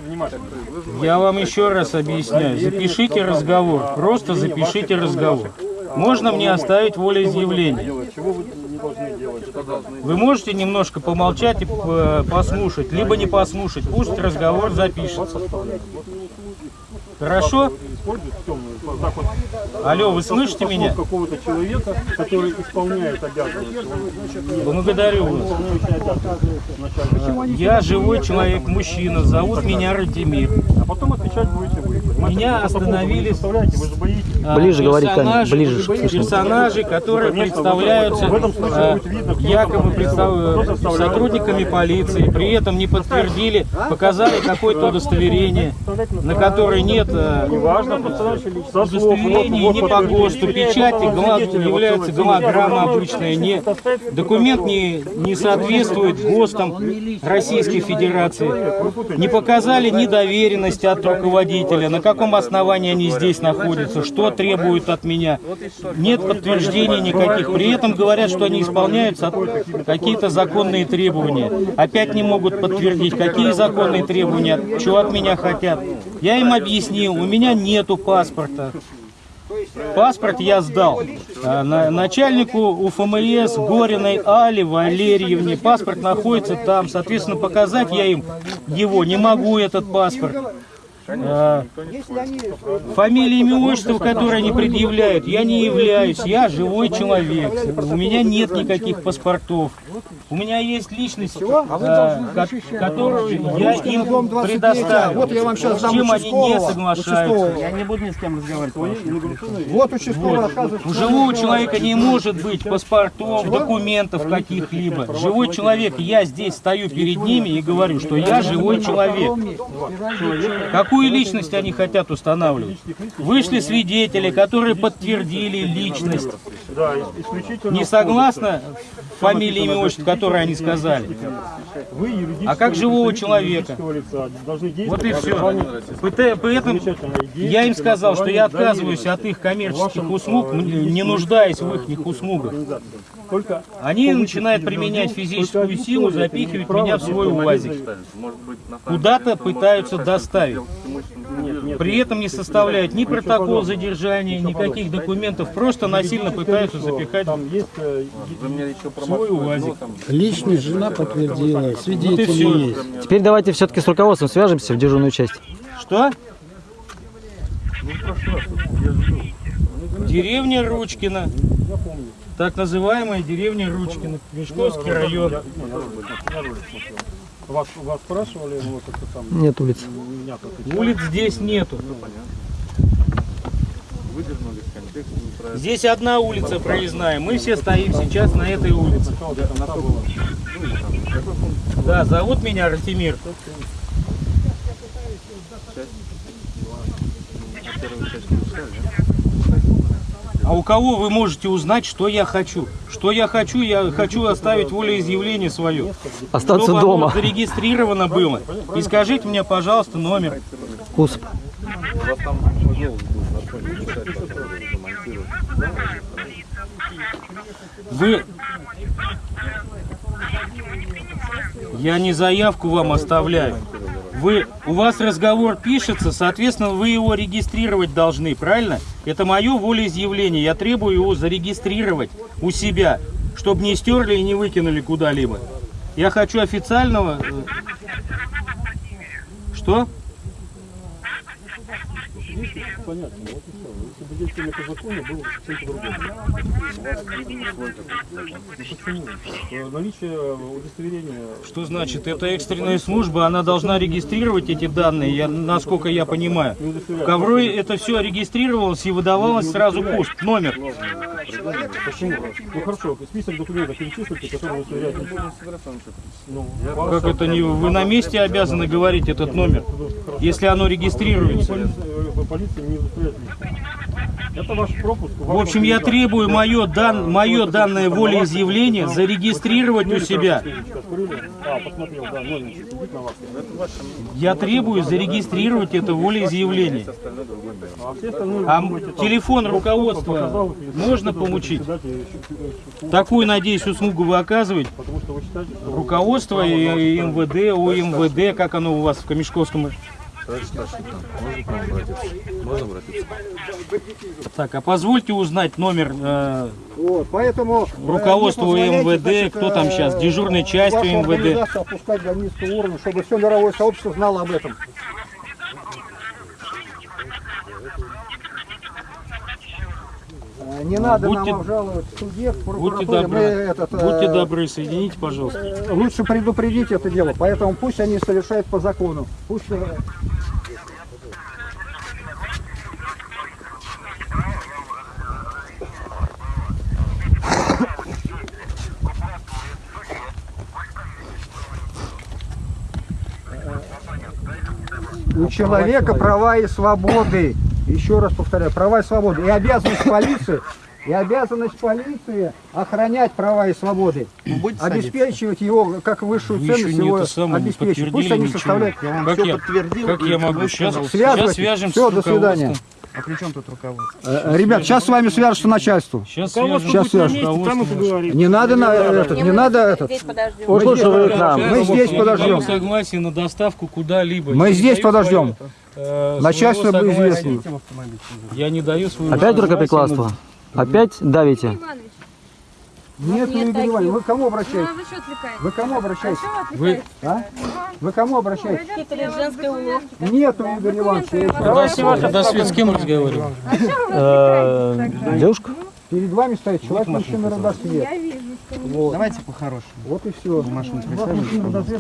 S3: Я вам еще раз объясняю. Запишите разговор. Просто запишите разговор. Можно мне оставить волеизъявление?
S13: Вы
S3: можете немножко помолчать и п- послушать, либо не послушать. Пусть разговор запишется. Хорошо? Алло, вы слышите меня?
S13: какого-то человека, который исполняет обязанности. Он
S3: Благодарю вас. Я живой человек, мужчина, зовут меня Радимир.
S13: А потом отвечать будете вы.
S3: Меня остановили а,
S6: Ближе говори, ближе.
S3: Персонажи, которые
S13: Конечно,
S3: представляются
S13: в этом случае
S3: а, якобы представ-
S13: составляет.
S3: сотрудниками полиции, при этом не подтвердили, показали какое-то удостоверение, на которое нет а,
S13: Неважно, вот-
S3: не по. ГОСТу, печати является голограмма обычная, не, документ не, не соответствует ГОСТам Российской Федерации. Не показали ни доверенности от руководителя, на каком основании они здесь находятся, что требуют от меня. Нет подтверждений никаких. При этом говорят, что они исполняют со- какие-то законные требования. Опять не могут подтвердить, какие законные требования, что от меня хотят. Я им объяснил, у меня нету паспорта. Паспорт я сдал а, на- начальнику УФМС Гориной Али Валерьевне. Паспорт находится там. Соответственно, показать я им его не могу, этот паспорт. А, Фамилия, имя, отчество, которое они предъявляют, я не являюсь, я живой человек. У меня нет никаких паспортов. У меня есть личность, а, ко- которую я им предоставил.
S7: Вот я вам сейчас
S3: С чем они не соглашаются.
S8: Я не буду ни с кем разговаривать.
S7: Вот участковый рассказывает.
S3: У живого человека не может быть паспортов, документов каких-либо. Живой человек, я здесь стою перед ними и говорю, что я живой человек. Какую личность они хотят устанавливать? Вышли свидетели, которые подтвердили личность Не
S13: в
S3: фамилии, имя, отчество, которое они сказали?
S13: Вы
S3: А как живого человека? Вот и все. Поэтому я им сказал, что я отказываюсь от их коммерческих
S13: вашем,
S3: услуг,
S13: э,
S3: не нуждаясь в
S13: лице,
S3: их услугах. Они начинают применять физическую силу, запихивать меня в свой. УАЗик. Куда-то пытаются доставить. При этом не составляют ни протокол задержания, никаких документов, просто насильно пытаются запихать
S13: э,
S3: в свой УАЗик.
S14: Личность жена подтвердила, свидетели
S3: всё.
S14: есть.
S6: Теперь давайте все-таки с руководством свяжемся в дежурную часть.
S3: Что? Деревня Ручкина. Так называемая деревня Ручкина. Мешковский район.
S13: Вас, вас спрашивали, ну, вот это там...
S6: Нет улиц.
S13: Меня как отвечали.
S3: Улиц здесь нету. Здесь одна улица проездная. Мы все стоим сейчас на этой улице. Да, зовут меня Ратимир. А у кого вы можете узнать, что я хочу? Что я хочу? Я хочу оставить волеизъявление свое.
S6: Остаться
S3: Чтобы
S6: дома.
S3: оно зарегистрировано было. И скажите мне, пожалуйста, номер.
S6: Кусп.
S3: Вы... Я не заявку вам оставляю. Вы, у вас разговор пишется, соответственно, вы его регистрировать должны, правильно? Это мое волеизъявление. Я требую его зарегистрировать у себя, чтобы не стерли и не выкинули куда-либо. Я хочу официального... э, Что?
S13: Понятно, по закону, было. Почему? Э, Наличие удостоверения...
S3: Что значит? Это экстренная служба, она должна регистрировать эти данные, я, насколько я понимаю. В Коврой это все регистрировалось и выдавалось сразу пуст, номер.
S13: Почему? Ну хорошо, список документов перечислите, которые удостоверяют. Ну,
S3: Как это не вы на месте обязаны говорить этот номер, если оно регистрируется?
S13: Полиция, полиция не удостоверяет личность. Это ваш пропуск.
S3: В общем, я требую мое, дан, мое данное волеизъявление зарегистрировать у себя.
S13: А.
S3: Я требую зарегистрировать это волеизъявление.
S13: А
S3: А телефон руководства можно получить?
S13: э,
S3: Такую, надеюсь, услугу вы оказываете. Руководство и, МВД, УМВД, как оно у вас в Камешковском?
S9: Можно обратиться?
S3: Так, а позвольте узнать номер э,
S7: Вот, поэтому... э,
S3: МВД, кто там
S7: э,
S3: сейчас, дежурной частью МВД.
S7: опускать до низкого уровня, чтобы все мировое сообщество знало об этом. Не надо
S3: Будьте-
S7: нам обжаловать в суде, в
S3: Будьте добры,
S7: этот, э,
S3: будьте добры, соедините, пожалуйста.
S7: э, Лучше предупредить это дело, поэтому пусть они совершают по закону. Пусть э, У человека права и свободы. Еще раз повторяю, права и свободы. И обязанность полиции, и обязанность полиции охранять права и свободы. Обеспечивать его как высшую
S3: Вы
S7: ценность его обеспечить. Пусть они
S3: ничего.
S7: составляют.
S8: Я вам
S3: Как
S8: все
S3: я-
S8: подтвердил.
S3: как я могу? Сейчас-.
S7: Связывайтесь.
S3: Сейчас свяжемся
S7: Все, до свидания.
S8: А при чем тут руководство?
S7: Э, Ребят, сейчас с вами свяжется начальство.
S3: Сейчас
S13: Руководство
S7: Сейчас
S13: месте, там и поговорим.
S7: Не надо на этот, не надо этот.
S12: Подождем.
S7: Мы здесь,
S6: нам.
S7: мы здесь подождем.
S3: согласие на доставку куда-либо.
S7: Мы здесь подождем.
S3: Э,
S7: Начальство бы известно.
S3: Я не даю своего
S6: Опять рукоприкладство? Опять давите?
S7: Нет,
S4: Нет
S7: Игорь Иванович, вы к кому
S4: ну
S7: обращаетесь?
S4: а вы что отвлекаете?
S7: Вы к кому обращаетесь?
S4: А
S3: Вы-?
S7: А? Вы к кому обращаетесь?
S12: Хитрый женской уловки.
S7: Нету, Игорь Иванович. я еще раз
S3: Подожди,
S7: говорю.
S3: подожди, с кем разговариваем?
S4: А что вы
S6: Э? Девушка?
S7: Перед вами стоит человек мужчина родосвет.
S4: Я вижу.
S7: Вот.
S8: Давайте по-хорошему.
S7: Вот и все.
S8: Машину.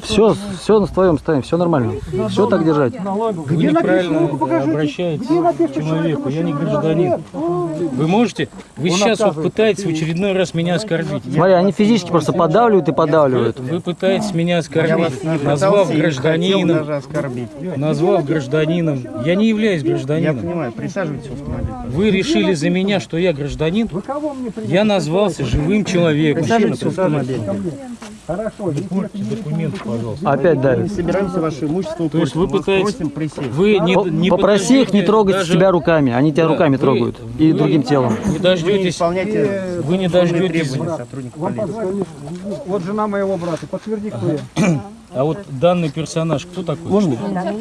S6: Все, все на твоем ставим, все нормально. Все так держать.
S3: Вы неправильно обращаетесь к человеку. Я не гражданин. Вы можете? Вы сейчас вот пытаетесь в очередной раз меня оскорбить.
S6: Смотри, они физически просто подавливают и подавливают.
S3: Вы пытаетесь меня
S8: Я
S3: оскорбить, назвав гражданином, назвав гражданином. Я не являюсь
S8: Я
S3: гражданином.
S8: понимаю, присаживайтесь в автомобиль.
S3: Вы решили за меня, что я гражданин? Я назвался живым человеком.
S8: Присаживайтесь в автомобиль.
S7: Хорошо.
S3: Документы, пожалуйста.
S6: Опять давит.
S8: собираемся ваше имущество
S3: То есть вы пытаетесь-. Вы не, не
S6: Попроси их не трогать
S3: даже-
S6: тебя руками. Они тебя
S3: Да,
S6: руками
S3: вы-
S6: трогают. И
S3: вы-
S6: другим телом.
S3: Вы
S8: Вы не
S3: дождетесь, вы не дождетесь.
S7: Вам
S8: полиции.
S7: позвонили. Вот жена моего брата. Подтверди, кто я.
S3: А вот данный персонаж, кто такой?
S10: Можно?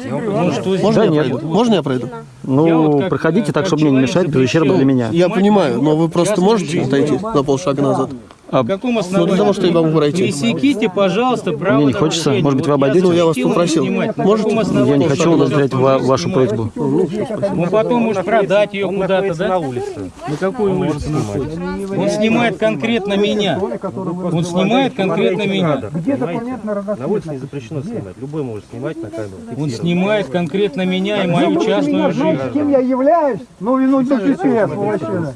S3: Ну, что
S10: Можно
S6: Да
S10: я
S6: нет.
S10: пройду? Можно я пройду?
S3: Я
S6: Ну,
S3: вот как,
S6: проходите
S3: э,
S6: так, чтобы мне не мешать, без ущерба для меня.
S10: Я понимаю, но вы просто можете отойти на полшага назад?
S3: На каком основании?
S10: для того, чтобы я могу пройти.
S3: Пресеките, пожалуйста, право
S6: Мне не хочется. Может быть, вы обойдете?
S3: я
S10: Ну, я вас попросил.
S3: каком
S6: Я не хочу удовлетворять ва- вашу просьбу.
S3: Ну, потом может продать ее куда-то, да? На улице. На какой улице находится? Он снимает конкретно меня. Он снимает конкретно меня.
S7: Где на
S13: улице не запрещено снимать. Любой может снимать на камеру.
S3: Он снимает конкретно меня и мою частную жизнь.
S7: С кем я являюсь? Ну, вину теперь, сволочина.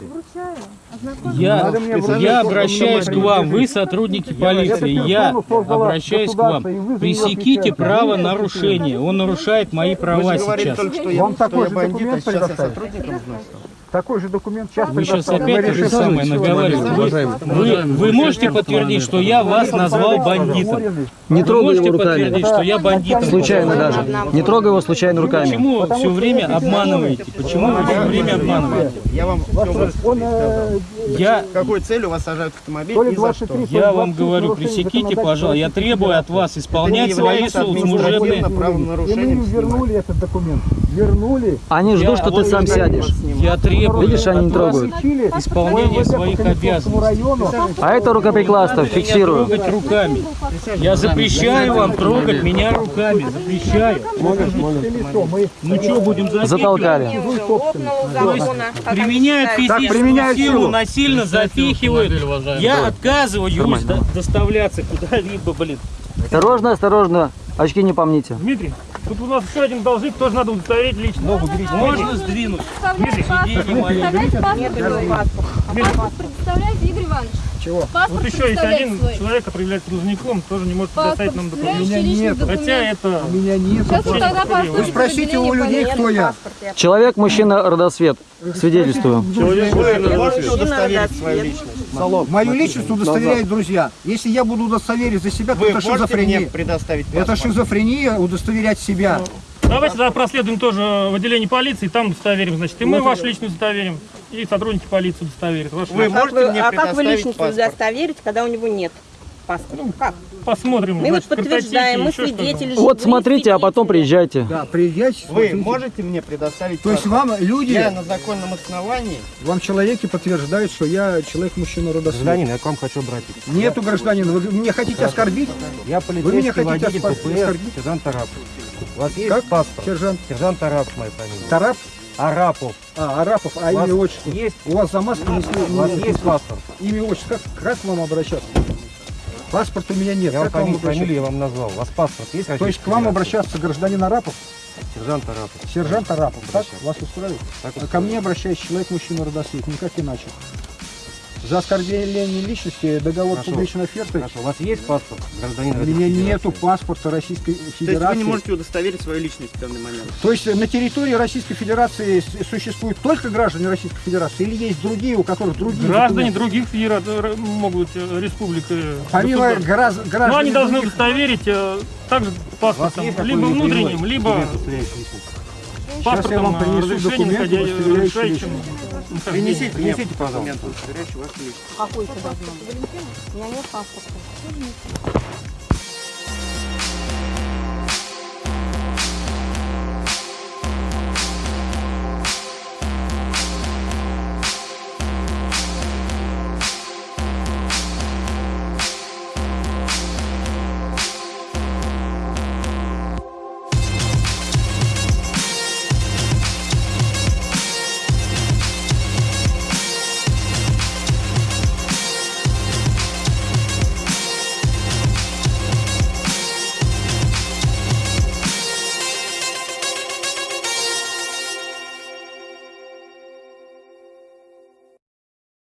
S3: Я, я обращаюсь к вам, вы сотрудники полиции, я обращаюсь к вам. Пресеките право нарушения. Он нарушает мои права сейчас.
S7: Вам такой же документ
S8: сейчас
S7: Такой же документ сейчас
S3: Вы сейчас опять то же самое наговариваете. Вы, вы, вы можете подтвердить, что я вас назвал бандитом?
S6: Не
S3: Вы
S6: трогай его
S3: можете
S6: руками.
S3: подтвердить, что я бандитом?
S6: Случайно даже. Не трогай его случайно руками.
S3: Почему все время обманываете? Почему вы все время обманываете?
S8: Я вам
S3: Я,
S8: какой целью вас сажают в автомобиль и за
S7: 23,
S8: что?
S3: я вам
S7: 26
S3: говорю, пресеките, пожалуйста. Я требую от вас исполнять свои служебные...
S7: И мы им вернули этот документ. Вернули.
S6: Они
S3: Я-
S6: ждут, что ты сам сядешь.
S3: Я требую
S6: Видишь, они не трогают.
S3: Исполнение своих обязанностей.
S6: А это рукоприкладство, фиксирую.
S3: трогать руками. Я запрещаю вам трогать меня руками. Запрещаю. Ну что, будем?
S6: Затолкали.
S3: Применяют физическую
S7: применяют
S3: силу,
S7: силу.
S3: Насильно запихивают. Я отказываюсь до- доставляться куда-либо, блин.
S6: Осторожно, осторожно. Очки не помните.
S13: Дмитрий, тут у нас еще один должник, тоже надо удостоверить лично. Ногу берите.
S3: Можно сдвинуть? Сиденье мое.
S4: Паспорт представляете, Игорь Иванович?
S7: Чего?
S4: Паспорт
S13: Вот еще есть один
S4: свой?
S13: человек, который является должником, тоже не может
S4: Паспорт
S13: предоставить нам документы.
S4: представляющий личный
S7: нет.
S4: документ.
S13: Хотя это...
S7: У меня нет.
S4: Сейчас вы тогда
S7: Вы спросите у людей, кто я.
S6: Человек, мужчина, родосвет. Свидетельствую.
S8: Можете удостоверить свою личность?
S7: Мою личность удостоверяют друзья. Если я буду удостоверить за себя, то это шизофрения. Это шизофрения удостоверять себя.
S13: Давайте тогда проследуем тоже в отделение полиции, там удостоверим, значит, и мы вашу личность удостоверим, и сотрудники полиции удостоверят. вашу
S8: Вы
S13: личность.
S8: можете мне
S12: а как вы личность
S8: паспорт?
S12: удостоверить, когда у него нет паспорта? Как?
S13: Посмотрим.
S12: Мы вот
S13: значит, картотеки,
S12: подтверждаем, мы свидетели.
S6: Вот смотрите, а потом приезжайте.
S7: Да, приезжайте.
S8: Вы
S7: смотрите.
S8: можете мне предоставить
S7: То есть вам люди,
S8: Я на законном основании
S7: вам человеки подтверждают, что я человек, мужчина, родосвет.
S15: я к вам хочу обратиться.
S7: Нету гражданина. Вы меня хотите оскорбить?
S15: Я
S7: Вы меня
S15: полицейский
S7: хотите
S15: водитель ППС,
S7: оскорбить?
S15: сержант Арапов. У вас есть
S7: Как?
S15: паспорт?
S7: Сержант
S15: Сержант Арапов моя фамилия.
S7: Тарап?
S15: Арапов.
S7: А, Арапов, а имя отчество?
S15: есть?
S7: У вас за не
S15: У вас есть паспорт?
S7: Имя отчество. Как, как к вам обращаться? Паспорта у меня нет.
S15: Я
S7: как вам
S15: фамилию, фамилию я вам назвал. У вас паспорт есть?
S7: То есть к вам обращаться гражданин Арапов?
S15: Сержант Арапов.
S7: Сержант Арапов. Так? Вас устраивает?
S15: Так
S7: А ко мне обращается человек, мужчина, родосвет. Никак иначе. За оскорбление личности договор
S15: Хорошо.
S7: публичной оферты.
S15: Хорошо, у вас есть паспорт гражданина
S7: У меня
S15: Федерации?
S7: нету паспорта Российской
S8: То есть
S7: Федерации.
S8: вы не можете удостоверить свою личность в данный момент?
S7: То есть на территории Российской Федерации существуют только граждане Российской Федерации или есть другие, у которых другие
S13: Граждане
S7: документы?
S13: других федераций могут э, республик. э,
S7: Помимо
S13: государств.
S7: граждан,
S13: Но они должны удостоверить э, также паспортом, либо внутренним, либо?
S7: Сейчас я вам принесу
S13: разрешением,
S7: документ,
S13: ходя-
S7: удостоверяющий
S13: разрешающим
S7: личность.
S13: нахождение.
S8: Принесите,
S15: Принесите, пожалуйста.
S12: Какой это должно быть? У меня нет паспорта.